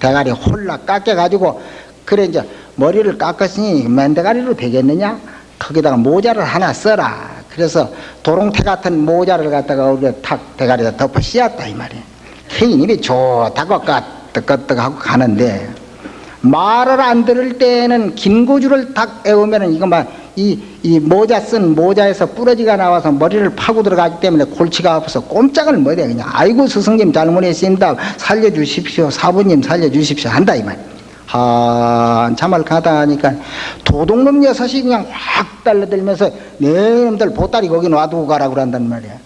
대가리 홀락 깎여가지고 그래 이제 머리를 깎았으니 맨대가리로 되겠느냐? 거기다가 모자를 하나 써라. 그래서 도롱태 같은 모자를 갖다가 우리가 탁 대가리에다 덮어 씌웠다 이 말이에요. 케이님이 좋다고 끄떡끄떡하고 가는데 말을 안 들을 때는 긴 고주를 딱 애우면은 이거만 이, 이 모자 쓴 모자에서 부러지가 나와서 머리를 파고 들어가기 때문에 골치가 아파서 꼼짝을 못해 그냥 아이고 스승님 잘못했습니다 살려주십시오 사부님 살려주십시오 한다 이 말. 한참을 가다 하니까 도둑놈 여섯이 그냥 확 달려들면서 네 놈들 보따리 거기 놔두고 가라 그런단 말이야.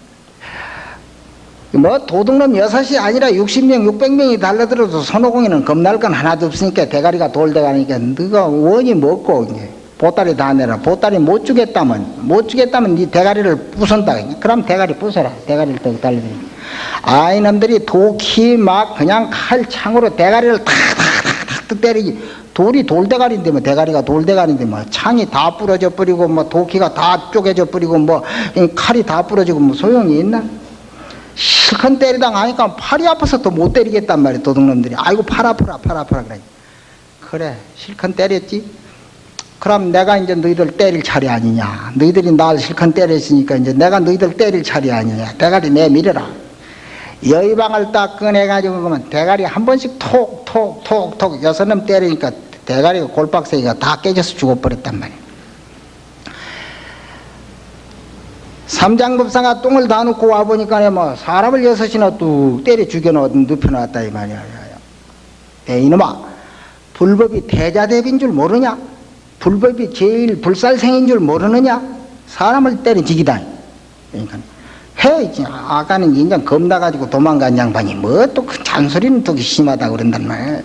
뭐 도둑놈 여섯이 아니라 60명, 600명이 달려들어도 손오공이는 겁날 건 하나도 없으니까 대가리가 돌대가니까 너가 원이 먹고 이제 보따리 다 내라. 보따리 못 주겠다면 못 주겠다면 네 대가리를 부순다. 그럼 대가리 부숴라. 대가리를 떡 달려들이. 아 이놈들이 도끼 막 그냥 칼창으로 대가리를 탁탁탁탁 때리기. 돌이 돌대가리인데 뭐 대가리가 돌대가리인데 뭐 창이 다 부러져 버리고 뭐 도끼가 다 쪼개져 버리고 뭐 칼이 다 부러지고 뭐 소용이 있나? 실컷 때리다 가니까 팔이 아파서 또 못 때리겠단 말이야 도둑놈들이. 아이고 팔 아프라 팔 아프라 그래. 그래 실컷 때렸지? 그럼 내가 이제 너희들 때릴 차례 아니냐? 너희들이 날 실컷 때렸으니까 이제 내가 너희들 때릴 차례 아니냐? 대가리 내밀어라. 여의방을 딱 꺼내가지고 그러면 대가리 한 번씩 톡 톡 톡 톡 여섯 놈 때리니까 대가리가 골박새기가 다 깨져서 죽어버렸단 말이야 삼장급사가 똥을 다 놓고 와보니까 뭐 사람을 여섯이나 뚝 때려 죽여놓은 눕혀놨다 이 말이야. 에 이놈아 불법이 대자대비인 줄 모르냐? 불법이 제일 불살생인 줄 모르느냐? 사람을 때려 죽이다. 그러니까 해 아까는 인장 겁나 가지고 도망간 양반이 뭐 또 그 잔소리는 또 심하다 그런단 말이야.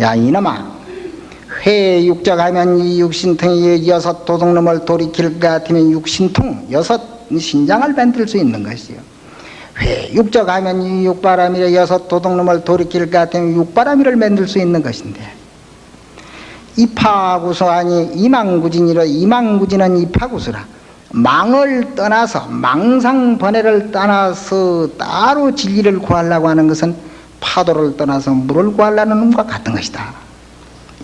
야 이놈아 회 육적하면 이 육신통이 여섯 도둑놈을 돌이킬 것 같으면 육신통 여섯 신장을 만들 수 있는 것이요. 회 육적하면 이 육바람이라 여섯 도둑놈을 돌이킬 것 같으면 육바람이를 만들 수 있는 것인데 이파구소하니 이망구진이라 이망구진은 이파구소라 망을 떠나서 망상번뇌를 떠나서 따로 진리를 구하려고 하는 것은 파도를 떠나서 물을 구하려는 놈과 같은 것이다.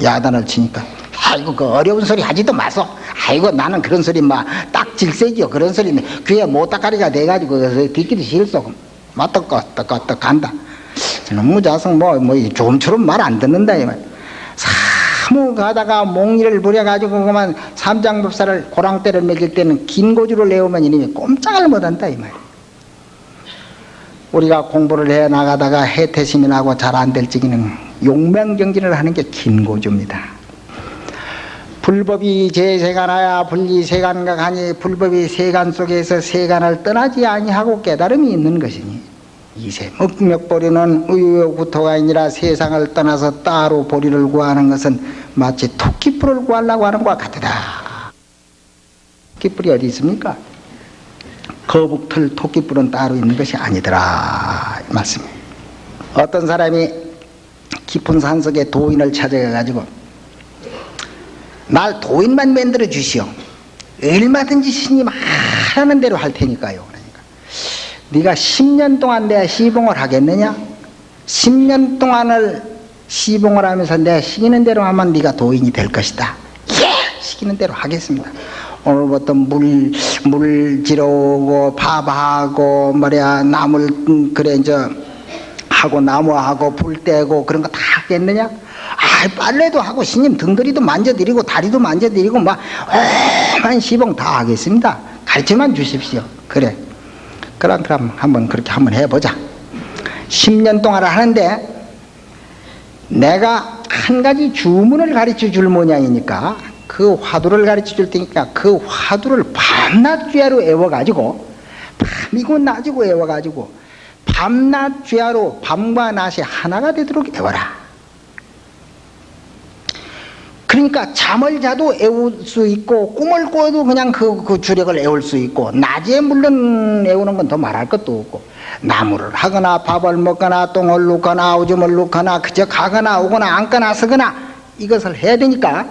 야단을 치니까 아이고 그 어려운 소리 하지도 마소 아이고 나는 그런 소리 막 딱 질색이요 그런 소리 귀에 못다가리가 돼가지고 듣기도 싫소 맞떡꺼떡꺼떡 간다 너무 자성 뭐뭐 좀처럼 말 안 듣는다 이 말. 사무 가다가 몽리를 부려가지고 그만 삼장법사를 고랑대를 먹일 때는 긴 고주를 내오면 이놈이 꼼짝을 못한다 이 말. 우리가 공부를 해 나가다가 해태심이 나고 잘 안 될 적에는 용맹정진을 하는 게 긴 고주입니다. 불법이 제세간하야 분리세간각 하니 불법이 세간 속에서 세간을 떠나지 아니하고 깨달음이 있는 것이니 이세 묵맥보리는 의욕구토가 아니라 세상을 떠나서 따로 보리를 구하는 것은 마치 토끼뿔을 구하려고 하는 것과 같다. 토끼뿔이 어디 있습니까? 거북털 토끼뿔은 따로 있는 것이 아니더라 이 말씀이에요. 어떤 사람이 깊은 산속에 도인을 찾아가가지고 날 도인만 만들어 주시오. 얼마든지 신님 하라는 대로 할 테니까요. 그러니까 네가 10년 동안 내 시봉을 하겠느냐? 10년 동안을 시봉을 하면서 내 시키는 대로 하면 네가 도인이 될 것이다. 예! 시키는 대로 하겠습니다. 오늘부터 물, 물 지러오고, 파바하고, 뭐야, 나물, 음, 그래, 이제, 하고, 나무하고, 불 떼고, 그런 거 다 하겠느냐? 아, 빨래도 하고, 스님 등거리도 만져드리고, 다리도 만져드리고, 막, 오만 시봉 다 하겠습니다. 가르쳐만 주십시오. 그래. 그럼, 그럼, 한번 그렇게 한번 해보자. 10년 동안 하는데, 내가 한 가지 주문을 가르쳐 줄 모양이니까 그 화두를 가르쳐 줄 테니까 그 화두를 밤낮 죄로 애워가지고 밤이고 낮이고 애워가지고 밤낮 죄로 밤과 낮이 하나가 되도록 애워라. 그러니까 잠을 자도 애울 수 있고 꿈을 꿔도 그냥 그, 그 주력을 애울 수 있고 낮에 물론 애우는 건 더 말할 것도 없고 나무를 하거나 밥을 먹거나 똥을 놓거나 오줌을 놓거나 그저 가거나 오거나 앉거나 서거나 이것을 해야 되니까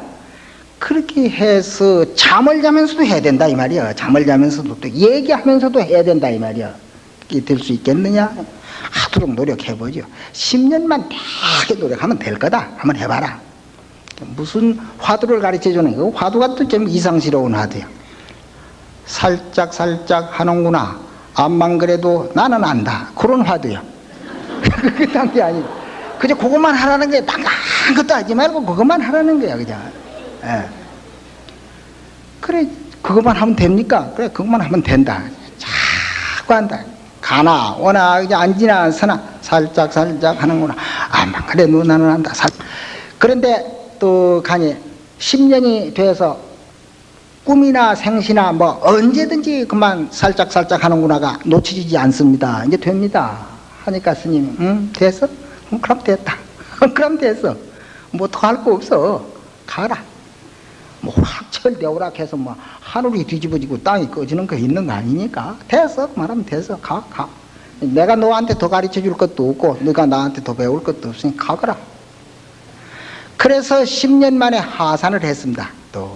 그렇게 해서 잠을 자면서도 해야 된다 이 말이야. 잠을 자면서도 또 얘기하면서도 해야 된다 이 말이야. 이게 될 수 있겠느냐? 하도록 노력해보죠. 10년만 되게 노력하면 될 거다. 한번 해봐라 무슨 화두를 가르쳐 주는 거? 화두가 또 좀 이상스러운 화두야. 살짝 살짝 하는구나. 암만 그래도 나는 안다. 그런 화두야. 그딴 게 아니고. 그저 그것만 하라는 거야 딴 것도 하지 말고 그것만 하라는 거야 그냥. 예. 그래 그것만 하면 됩니까? 그래 그것만 하면 된다. 자꾸 한다. 가나 오나 그냥 앉으나 서나. 살짝 살짝 하는구나. 암만 그래도 나는 안다. 살. 그런데 또 가니 10년이 돼서 꿈이나 생시나 뭐 언제든지 그만 살짝 살짝 하는구나가 놓치지 않습니다. 이제 됩니다. 하니까 스님, 응 됐어? 응, 그럼 됐다. 그럼 됐어. 뭐 더 할 거 없어. 가라. 뭐 확철대오락 해서 뭐 하늘이 뒤집어지고 땅이 꺼지는 거 있는 거 아니니까 됐어. 말하면 됐어. 가, 가. 내가 너한테 더 가르쳐 줄 것도 없고 너가 나한테 더 배울 것도 없으니 가거라. 그래서 10년 만에 하산을 했습니다. 또,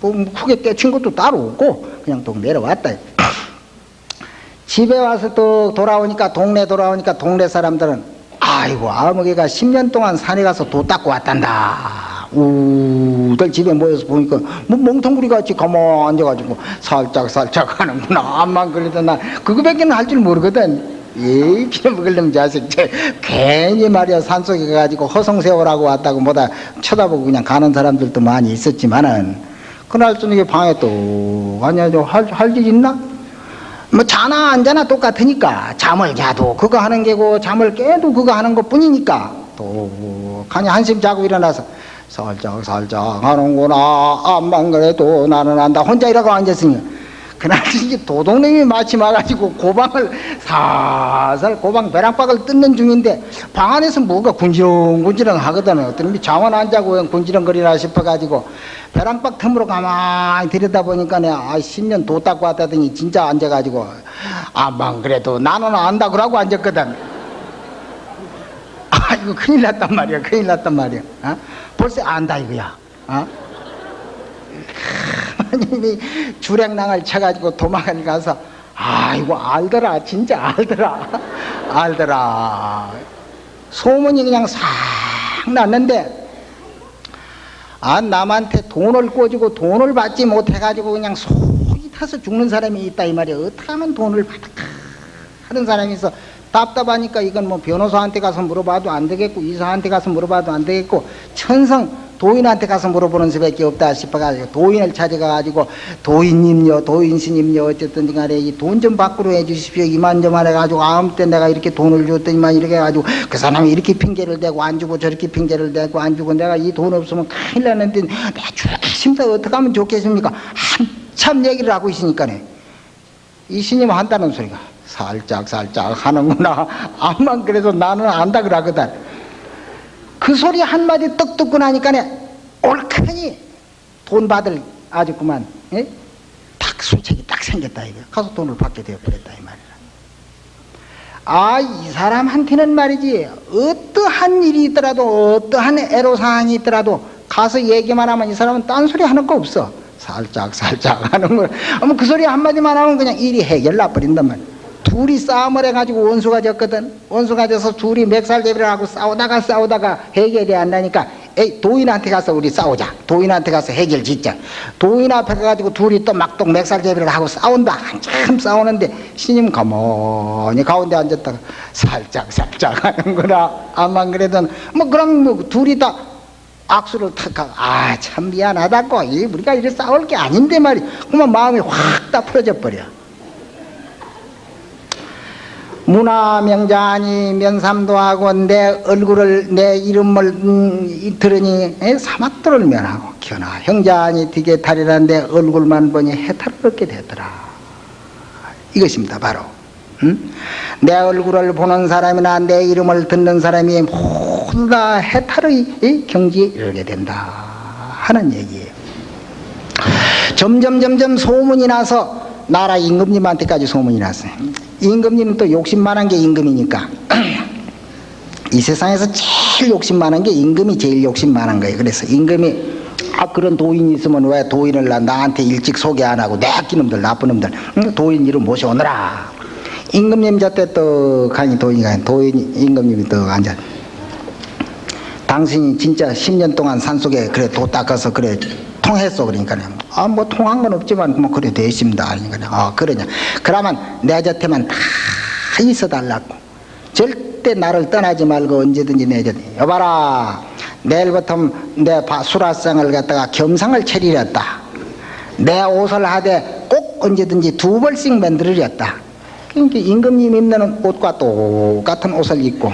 뭐, 크게 깨친 것도 따로 없고, 그냥 또 내려왔다. 집에 와서 또 돌아오니까, 동네 돌아오니까, 동네 사람들은, 아이고, 아무개가 10년 동안 산에 가서 도 닦고 왔단다. 우들 집에 모여서 보니까, 뭐, 멍텅구리 같이 가만 앉아가지고, 살짝, 살짝 하는구나. 암만 걸리던 나, 그거밖에 는 할 줄 모르거든. 이 피먹을 놈 자식 저 괜히 말이야 산속에 가가지고 허송세월하고 왔다고 뭐다 쳐다보고 그냥 가는 사람들도 많이 있었지만은 그날 저녁에 방에 또 아니야 저할할 일 있나? 뭐 자나 안 자나 똑같으니까 잠을 자도 그거 하는 게고 잠을 깨도 그거 하는 것 뿐이니까 또 가니 한숨 자고 일어나서 살짝 살짝 하는구나 암만 그래도 나는 안다 혼자 이러고 앉았으니 그날 이제 도둑놈이 마치 와가지고 고방을 살살 고방 벼랑박을 뜯는 중인데 방 안에서 뭐가 군지렁군지렁 하거든 어떤 놈이 잠은 안 자고 군지렁거리나 싶어가지고 벼랑박 틈으로 가만히 들여다보니까 아 10년 도 닦고 왔다더니 진짜 앉아가지고 아만 그래도 나는 안다 그러고 앉았거든 아 이거 큰일 났단 말이야 큰일 났단 말이야 어? 벌써 안다 이거야 어? 하나님이 주량낭을 쳐가지고 도망을 가서 아이고 알더라 진짜 알더라 알더라. 소문이 그냥 싹 났는데 아 남한테 돈을 꿔주고 돈을 받지 못해가지고 그냥 속이 타서 죽는 사람이 있다 이 말이야. 어떻게 하면 돈을 받을까? 하는 사람이 있어 답답하니까 이건 뭐 변호사한테 가서 물어봐도 안 되겠고 이사한테 가서 물어봐도 안 되겠고 천성 도인한테 가서 물어보는 수밖에 없다 싶어가지고 도인을 찾아가가지고 도인님요 도인스님요 어쨌든 간에 이 돈 좀 밖으로 해주십시오. 이만 저만 해가지고 아무 때 내가 이렇게 돈을 줬더니만 이렇게 해가지고 그 사람이 이렇게 핑계를 대고 안 주고 저렇게 핑계를 대고 안 주고 내가 이 돈 없으면 큰일 나는데 내가 죽겠습니다 어떻게 하면 좋겠습니까? 한참 얘기를 하고 있으니까네. 이 스님 한다는 소리가 살짝 살짝 하는구나. 암만 그래도 나는 안다 그러거든 그 소리 한마디 떡 듣고 나니까네 옳거니 돈 받을 아주 그만 예? 딱 수책이 딱 생겼다 이거. 가서 돈을 받게 되어버렸다 이 말이야 아 이 사람한테는 말이지 어떠한 일이 있더라도 어떠한 애로사항이 있더라도 가서 얘기만 하면 이 사람은 딴소리 하는 거 없어. 살짝 살짝 하는 거. 아무 그 소리 한마디만 하면 그냥 일이 해결 나버린단 말이야 둘이 싸움을 해가지고 원수가 졌거든. 원수가 져서 둘이 맥살대비를 하고 싸우다가 싸우다가 해결이 안 나니까. 에이 도인한테 가서 우리 싸우자. 도인한테 가서 해결 짓자. 도인 앞에 가가지고 둘이 또 막동 맥살대비를 하고 싸운다. 한참 싸우는데 스님 가만히 가운데 앉았다가 살짝 살짝 하는구나. 암만 그래도 뭐 그럼 뭐 둘이 다 악수를 탁 하고 아 참 미안하다고. 이 우리가 이래 싸울 게 아닌데 말이 그만 마음이 확 다 풀어져 버려 문화명자니 면삼도 하고 내 얼굴을 내 이름을 음, 이- 들으니 에, 사막도를 면하고 견하 형자니 되게 탈이란데 얼굴만 보니 해탈을 얻게 되더라. 이것입니다 바로. 음? 내 얼굴을 보는 사람이나 내 이름을 듣는 사람이 모두 다 해탈의 이 경지에 이르게 된다. 하는 얘기예요. 점점 점점 소문이 나서 나라 임금님한테까지 소문이 났어요. 임금님은 또 욕심 많은 게 임금이니까 이 세상에서 제일 욕심 많은 게 임금이 제일 욕심 많은 거예요. 그래서 임금이 아 그런 도인이 있으면 왜 도인을 나, 나한테 일찍 소개 안 하고 내 끼 놈들 나쁜 놈들 응? 도인 이름 모셔오너라. 임금님 저때 또 강의 도인이 도인 임금님이 또 앉아 당신이 진짜 10년 동안 산속에 그래 도 닦아서 그래 통했어 그러니까 아뭐 통한 건 없지만 뭐 그래 돼 있습니다 그러니까 아 그러냐. 그러면 내 곁에만 다 있어 달라고. 절대 나를 떠나지 말고 언제든지 내 곁에 여봐라. 내일부터 내 바- 수라상을 갖다가 겸상을 차리렸다. 내 옷을 하되 꼭 언제든지 두 벌씩 만들으렸다. 그러니까 임금님 입는 옷과 똑같은 옷을 입고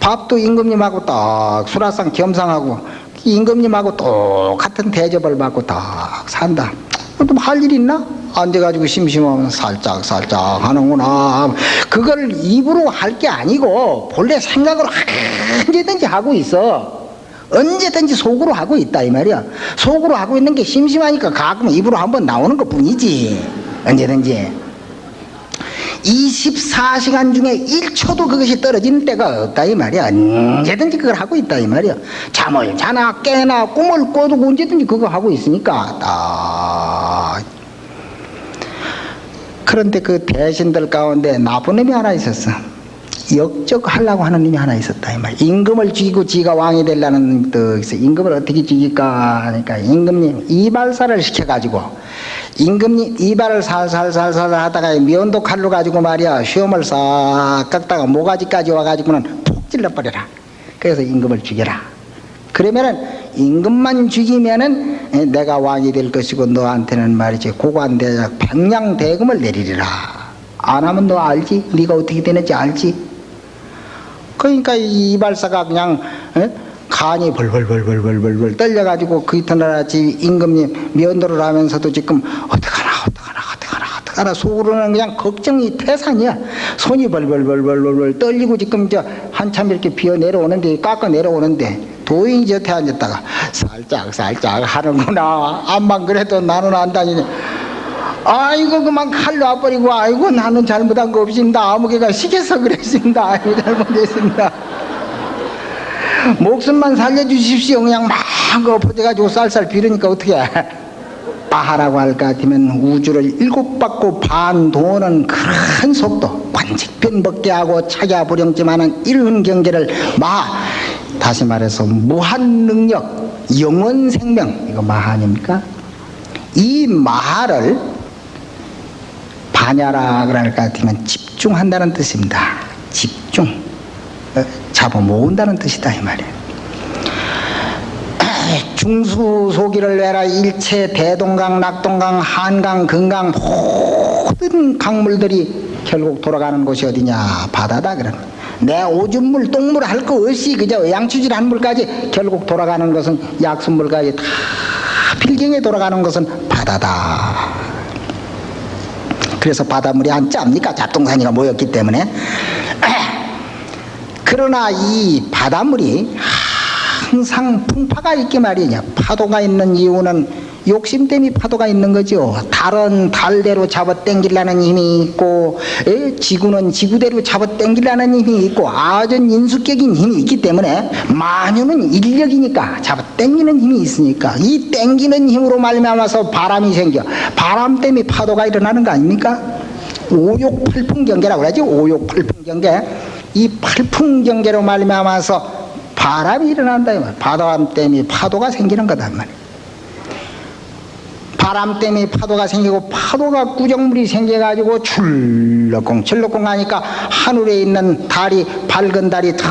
밥도 임금님하고 딱 수라상 겸상하고 임금님하고 똑같은 대접을 받고 딱 산다. 또할 일 있나? 앉아가지고 심심하면 살짝 살짝 하는구나. 그걸 입으로 할 게 아니고 본래 생각으로 언제든지 하고 있어. 언제든지 속으로 하고 있다 이 말이야. 속으로 하고 있는 게 심심하니까 가끔 입으로 한번 나오는 것 뿐이지. 언제든지. 24시간 중에 1초도 그것이 떨어지는 때가 없다 이 말이야. 언제든지 그걸 하고 있다 이 말이야. 잠을 자나 깨나 꿈을 꿔도 언제든지 그거 하고 있으니까 딱 그런데 그 대신들 가운데 나쁜 놈이 하나 있었어. 역적하려고 하는 놈이 하나 있었다 이 말이야. 임금을 죽이고 지가 왕이 되려는 놈이 있어. 임금을 어떻게 죽일까 하니까 임금님 이발사를 시켜가지고 임금님 이발을 살살살살 하다가 면도 칼로 가지고 말이야 시험을 싹 깎다가 모가지까지 와가지고는 푹 찔러버려라 그래서 임금을 죽여라 그러면은 임금만 죽이면은 내가 왕이 될 것이고 너한테는 말이지 고관대작 백냥대금을 내리리라 안 하면 너 알지? 네가 어떻게 되는지 알지? 그러니까 이 이발사가 그냥 에? 간이 벌벌벌벌벌벌 떨려가지고 그 이튿날 아침 임금님 면도를 하면서도 지금 어떡하나 어떡하나 어떡하나 어떡하나 속으로는 그냥 걱정이 태산이야. 손이 벌벌벌벌벌 떨리고 지금 저 한참 이렇게 비어 내려오는데 깎아 내려오는데 도인이 저태 앉았다가 살짝 살짝 하는구나. 암만 그래도 나는 안 다니네. 아이고 그만 칼로 와버리고 아이고 나는 잘못한 거 없습니다 아무개가 시켜서 그랬습니다. 아이고 잘못했습니다 목숨만 살려주십시오. 그냥 막 엎어져가지고 쌀쌀 비르니까 어떻게 아하라고 할 것 같으면 우주를 일곱 받고 반 도는 큰 속도. 관직변 벗게 하고 차야불영지만은 이른 경계를 마. 다시 말해서 무한 능력 영원 생명. 이거 마 아닙니까? 이 마를 반야라 그럴 것 같으면 집중한다는 뜻입니다. 집중. 어, 잡아 모은다는 뜻이다 이 말이에요. 중수소기를 내라 일체 대동강, 낙동강, 한강, 금강 모든 강물들이 결국 돌아가는 곳이 어디냐 바다다 그런. 내 오줌물, 똥물 할 거 없이 그저 양치질한 물까지 결국 돌아가는 것은 약수물까지 다 필경에 돌아가는 것은 바다다. 그래서 바닷물이 안 짭니까? 잡동사니가 모였기 때문에. 그러나 이 바닷물이 항상 풍파가 있게 말이냐. 파도가 있는 이유는 욕심 때문에 파도가 있는 거죠. 달은 달대로 잡아 당기려는 힘이 있고, 에? 지구는 지구대로 잡아 당기려는 힘이 있고, 아전 인수격인 힘이 있기 때문에, 만유는 인력이니까 잡아 당기는 힘이 있으니까, 이 당기는 힘으로 말미암아서 바람이 생겨. 바람 때문에 파도가 일어나는 거 아닙니까? 오욕팔풍경계라고 그러지, 오욕팔풍경계. 이 팔풍경계로 말미암아서 바람이 일어난다 이 말. 바람 때문에 파도가 생기는 거다 이 말이야. 바람 때문에 파도가 생기고 파도가 구정물이 생겨가지고 출렁공 출렁공 하니까 하늘에 있는 달이 밝은 달이 탁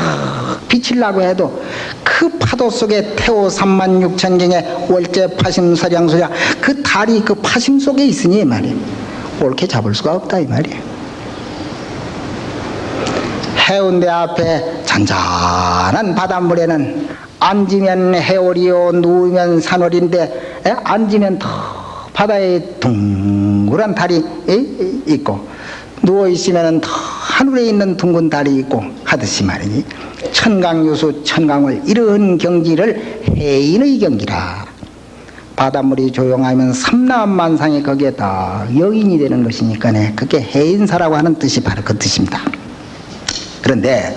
비치려고 해도 그 파도 속에 태호 3만 6천 경의 월제 파심서량 소야 그 달이 그 파심 속에 있으니 이 말이에요. 옳게 잡을 수가 없다 이 말이에요. 해운대 앞에 잔잔한 바닷물에는 앉으면 해월이요 누우면 산월인데 에? 앉으면 더 바다에 둥그란 달이 에? 있고 누워 있으면 더 하늘에 있는 둥근 달이 있고 하듯이 말이니 천강유수 천강을 이런 경지를 해인의 경지라 바닷물이 조용하면 삼라만상이 거기에 다 여인이 되는 것이니까 네 그게 해인사라고 하는 뜻이 바로 그 뜻입니다. 그런데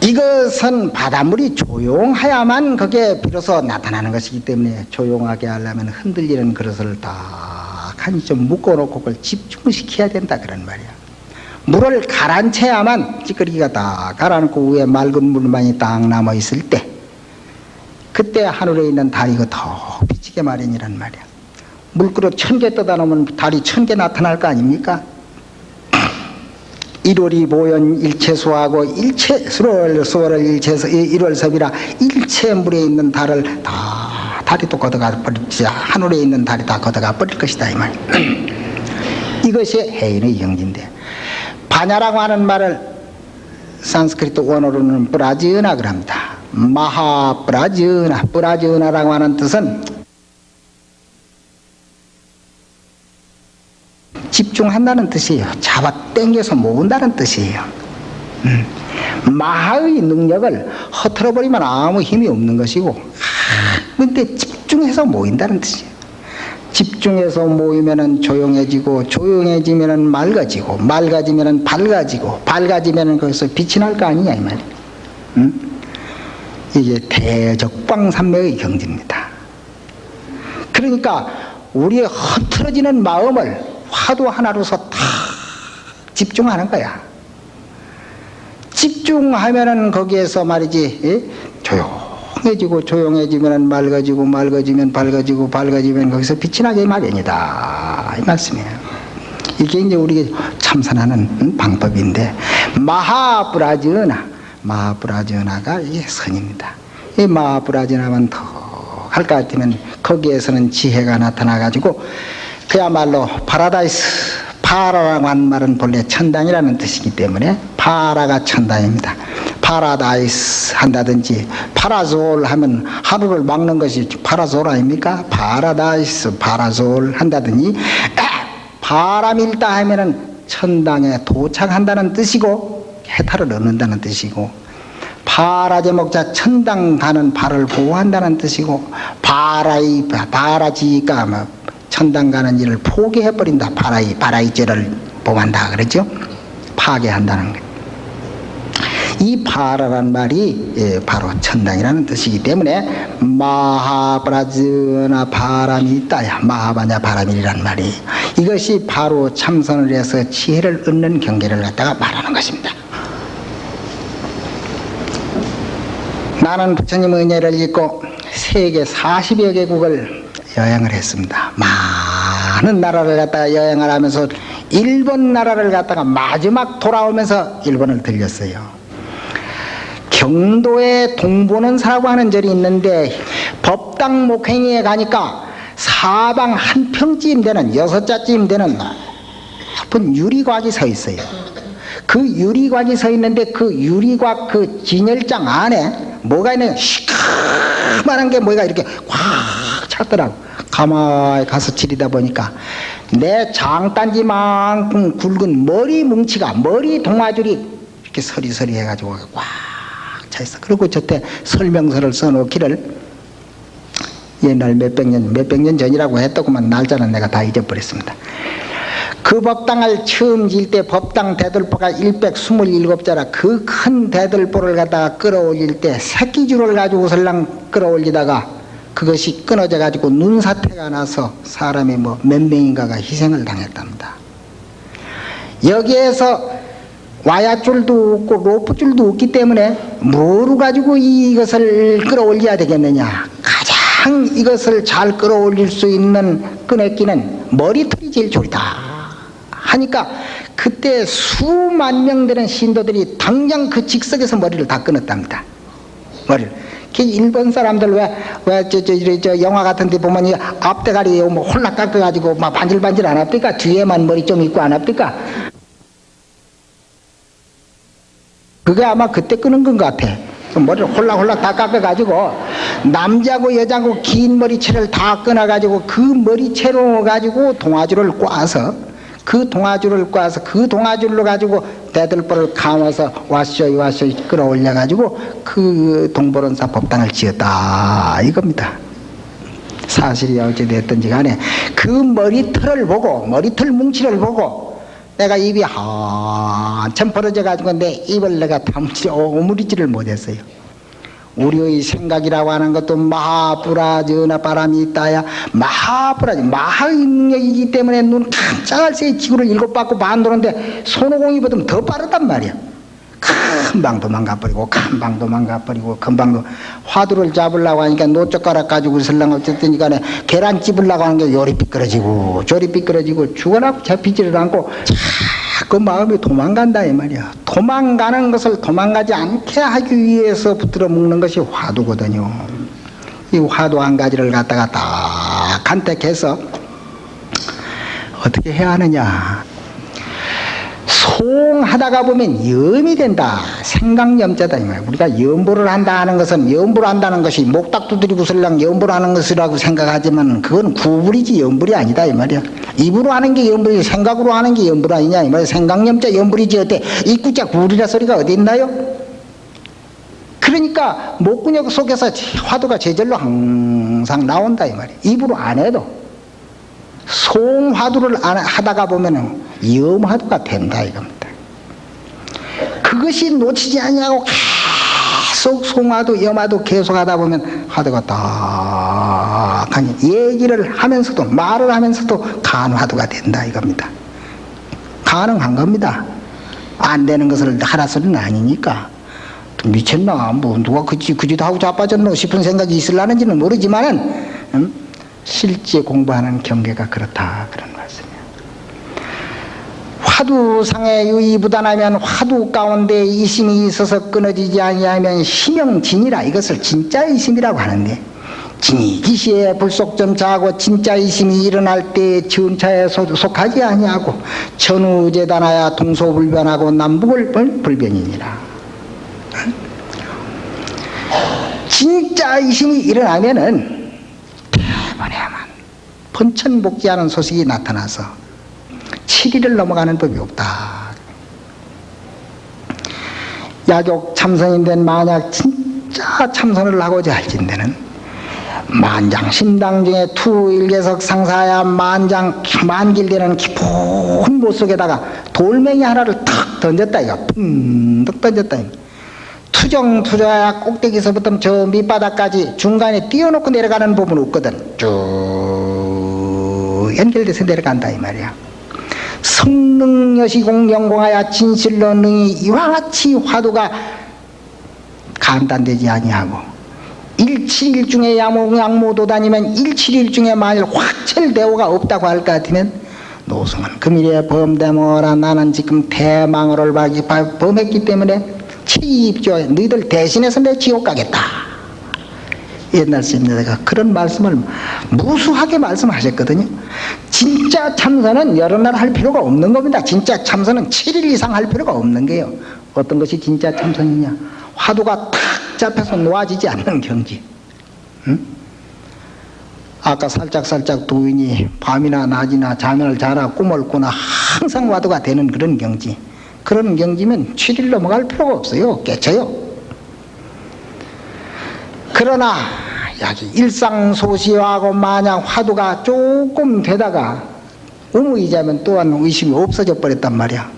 이것은 바닷물이 조용해야만 그게 비로소 나타나는 것이기 때문에 조용하게 하려면 흔들리는 그릇을 딱 하니 좀 묶어놓고 그걸 집중시켜야 된다 그런 말이야. 물을 가라앉혀야만 찌꺼기가 딱 가라앉고 위에 맑은 물만이 딱 남아 있을 때 그때 하늘에 있는 달이 더 비치게 마련이란 말이야. 물그릇 천 개 떠다 놓으면 달이 천 개 나타날 거 아닙니까? 일월이 보연 일체수하고 일체 수월 수월을 일체서 일월섭이라 일체 물에 있는 달을 다 달이 또 걷어가 버리지 하늘에 있는 달이 다 걷어가 버릴 것이다 이 말. 이것이 해인의 영지인데 바냐라고 하는 말을 산스크리트 원어로는 브라지나 그럽니다. 마하 브라지나 브라지나라고 하는 뜻은 집중한다는 뜻이에요. 잡아 당겨서 모은다는 뜻이에요. 음. 마하의 능력을 허틀어버리면 아무 힘이 없는 것이고 근데 집중해서 모인다는 뜻이에요. 집중해서 모이면은 조용해지고 조용해지면은 맑아지고 맑아지면은 밝아지고 밝아지면은 거기서 빛이 날 거 아니냐 이 말이에요. 음? 이게 대적광산매의 경지입니다. 그러니까 우리의 흐트러지는 마음을 화두 하나로서 다 집중하는 거야. 집중하면은 거기에서 말이지 예? 조용해지고 조용해지면 맑아지고 맑아지면 밝아지고 밝아지면 거기서 빛이 나게 마련이다 이 말씀이에요. 이게 이제 우리가 참선하는 방법인데 마하브라지나 마하브라지나가 이게 선입니다. 이 마하브라지나만 더 할 것 같으면 거기에서는 지혜가 나타나 가지고 그야말로 파라다이스 파라라고 하는 말은 본래 천당이라는 뜻이기 때문에 파라가 천당입니다. 파라다이스 한다든지 파라솔 하면 해를 막는 것이 파라솔 아닙니까? 파라다이스 파라솔 한다든지 바람일다 하면은 천당에 도착한다는 뜻이고 해탈을 얻는다는 뜻이고 파라 제 목자 천당 가는 발을 보호한다는 뜻이고 바라이 바라지가 뭐 천당 가는 일을 포기해버린다. 바라이, 바라이죄를 범한다. 그러죠? 파괴한다는 거. 이 바라란 말이 예, 바로 천당이라는 뜻이기 때문에 마하브라즈나 바람이 있다야 마하바냐 바람이란 말이 이것이 바로 참선을 해서 지혜를 얻는 경계를 갖다가 말하는 것입니다. 나는 부처님 은혜를 읽고 세계 40여 개국을 여행을 했습니다. 많은 나라를 갔다가 여행을 하면서 일본 나라를 갔다가 마지막 돌아오면서 일본을 들렸어요. 경도에 동보는사라고 하는 절이 있는데 법당 목행위에 가니까 사방 한 평쯤 되는 여섯 자쯤 되는 높은 유리곽이 서 있어요. 그 유리곽이 서 있는데 그 유리곽 그 진열장 안에 뭐가 있는 시커먼한 게 뭐가 이렇게 꽉 찼더라고. 가만히 가서 지리다 보니까 내 장단지만큼 굵은 머리 뭉치가 머리 동아줄이 이렇게 서리서리 해가지고 꽉 차 있어. 그리고 저때 설명서를 써놓기를 옛날 몇백 년, 몇백 년 전이라고 했더구만 날짜는 내가 다 잊어버렸습니다. 그 법당을 처음 질때 법당 대들보가 127자라 그 큰 대들보를 갖다가 끌어올릴 때 새끼줄을 가지고 설랑 끌어올리다가 그것이 끊어져 가지고 눈사태가 나서 사람이 뭐 몇 명인가가 희생을 당했답니다. 여기에서 와야줄도 없고 로프줄도 없기 때문에 뭐로 가지고 이것을 끌어올려야 되겠느냐? 가장 이것을 잘 끌어올릴 수 있는 끈액기는 머리털이 제일 좋다. 하니까 그때 수만 명 되는 신도들이 당장 그 직석에서 머리를 다 끊었답니다. 머리를. 그 일본 사람들 왜왜저 저, 저, 저 영화 같은 데 보면 이 앞대가리 뭐 홀락 깎아 가지고 막 반질반질 안 합니까 뒤에만 머리 좀 있고 안 합니까 그게 아마 그때 끄는 건 같아. 머리를 홀락홀락 다 깎아가지고 남자고 여자고 긴 머리채를 다 끊어가지고 그 머리채로 가지고 동아줄을 꽈서 그 동아줄을 꽈서 그 동아줄로 가지고 대들보를 감아서 와쇼이 와쇼이 끌어올려 가지고 그 동보론사 법당을 지었다 이겁니다. 사실이 어찌 됐든지 간에 그 머리털을 보고 머리털 뭉치를 보고 내가 입이 한참 벌어져 가지고 내 입을 내가 다무지 오므리지를 못했어요. 우리의 생각이라고 하는 것도 마하부라 전하 바람이 있다야 마하부라지 마하의 능력이기 때문에 눈 깜짝할 새에 지구를 일곱 바퀴 반 도는데 손오공이보다 더 빠르단 말이야. 금방 도망가버리고 금방 도망가버리고 금방 화두를 잡으려고 하니까 노젓가락 가지고 설랑 어쨌든 간에 계란 찝으려고 하는 게 요리 삐끄러지고 조리 삐끄러지고 죽어라 잡히지를 않고 자꾸 마음이 도망간다 이 말이야. 도망가는 것을 도망가지 않게 하기 위해서 붙들어 묶는 것이 화두거든요. 이 화두 한 가지를 갖다가 딱 간택해서 어떻게 해야 하느냐 송하다가 보면 염이 된다. 생각염자다. 이 말이야. 우리가 염보를 한다 하는 것은 염보를 한다는 것이 목딱 두드리고 설랑 염보를 하는 것이라고 생각하지만 그건 구불이지 염불이 아니다. 이 말이야. 입으로 하는 게 염불이지 생각으로 하는 게 염불 아니냐. 이 말이야. 생각염자 염불이지 어때? 입구자 구불이라 소리가 어디 있나요? 그러니까 목근육 속에서 화두가 제절로 항상 나온다. 이 말이야. 입으로 안 해도. 송화두를 하다가 보면은 염화도가 된다 이겁니다. 그것이 놓치지 아니하고 계속 송화도 염화도 계속 하다 보면 화두가 딱 얘기를 하면서도 말을 하면서도 간화도가 된다 이겁니다. 가능한 겁니다. 안 되는 것을 하라 소리는 아니니까. 미쳤나? 뭐 누가 그지 그지도 하고 자빠졌노 싶은 생각이 있을라는지는 모르지만은 음? 실제 공부하는 경계가 그렇다 그런 화두상에 유의부단하면 화두 가운데 이심이 있어서 끊어지지 아니하면 심영진이라. 이것을 진짜 이심이라고 하는데 진이 기시에 불속점차하고 진짜 이심이 일어날 때 전차에 속하지 아니하고 천우재단하야 동서불변하고 남북을 불변이니라. 진짜 이심이 일어나면은 대번에만 번천복귀하는 소식이 나타나서 7일을 넘어가는 법이 없다. 야족 참선인 된 만약 진짜 참선을 하고자 할진대는 만장 신당 중에 투일계석 상사야 만장 만길되는 깊은 못 속에다가 돌멩이 하나를 탁 던졌다 이거 pun득 던졌다 이거. 투정 투자야 꼭대기서부터 저 밑바닥까지 중간에 띄워놓고 내려가는 부분 없거든 쭉 연결돼서 내려간다 이 말이야 성능여시공 영공하여 진실로 능히 이와 같이 화두가 감단되지 아니하고 일칠일중에 양모도 다니면 일칠일중에 만일 확철대오가 없다고 할 것 같으면 노승은 금일에 범대모라 나는 지금 바- 범했기 때문에 치입죠 너희들 대신해서 내 지옥 가겠다 옛날 스님네가 그런 말씀을 무수하게 말씀하셨거든요. 진짜 참선은 여러 날 할 필요가 없는 겁니다. 진짜 참선은 7일 이상 할 필요가 없는 게요. 어떤 것이 진짜 참선이냐? 화두가 탁 잡혀서 놓아지지 않는 경지. 아까 살짝살짝 도인이 밤이나 낮이나 잠을 자라 꿈을 꾸나 항상 와도가 되는 그런 경지. 그런 경지면 7일 넘어갈 필요가 없어요. 깨쳐요. 그러나 여기 일상소시하고 만약 화두가 조금 되다가 의무이자면 또한 의심이 없어져 버렸단 말이야.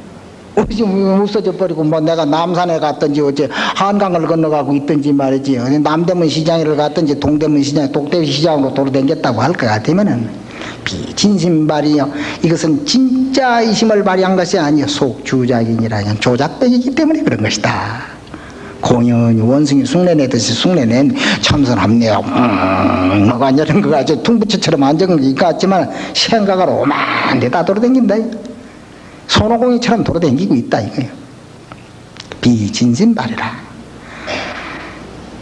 의심이 없어져 버리고 뭐 내가 남산에 갔든지 어째 한강을 건너가고 있든지 말이지. 남대문 시장을 갔든지 동대문 시장 독대 시장으로 돌아다녔다고 할 것 같으면은. 비진심발이요 이것은 진짜 의심을 발휘한 것이 아니요 속주작이니라. 조작되기 때문에 그런 것이다 공연히 원숭이 숭례내듯이 숭례낸 참선합니다. 음, 뭐가 이런 거 가지고 퉁부처처럼 앉은 것 같지만 생각을 오만 데 다 돌아다닌다. 손오공이처럼 돌아다니고 있다 이거예요. 비진심발이라.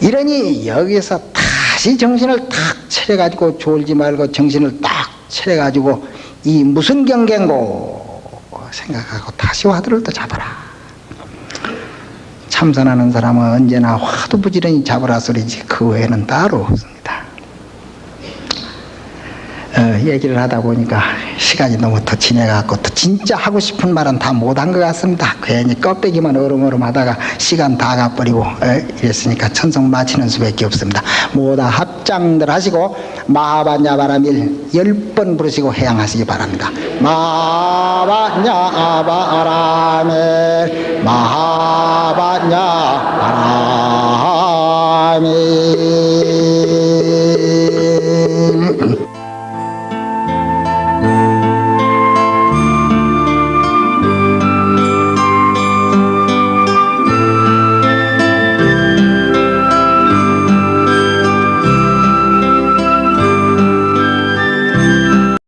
이러니 여기서 다시 정신을 탁 차려가지고 졸지 말고 정신을 딱 차려가지고 이 무슨 경계인고 생각하고 다시 화두를 또 잡아라. 참선하는 사람은 언제나 화두 부지런히 잡으라 소리지 그 외에는 따로 없습니다. 어, 얘기를 하다 보니까 시간이 너무 더 지내갖고 또 진짜 하고 싶은 말은 다 못한 것 같습니다. 괜히 껍데기만 어름어름 하다가 시간 다 가버리고 어, 이랬으니까 천성 마치는 수밖에 없습니다. 모두 합장들 하시고 마하바냐바라밀 열 번 부르시고 해양하시기 바랍니다. 마하바냐바라밀 마하바냐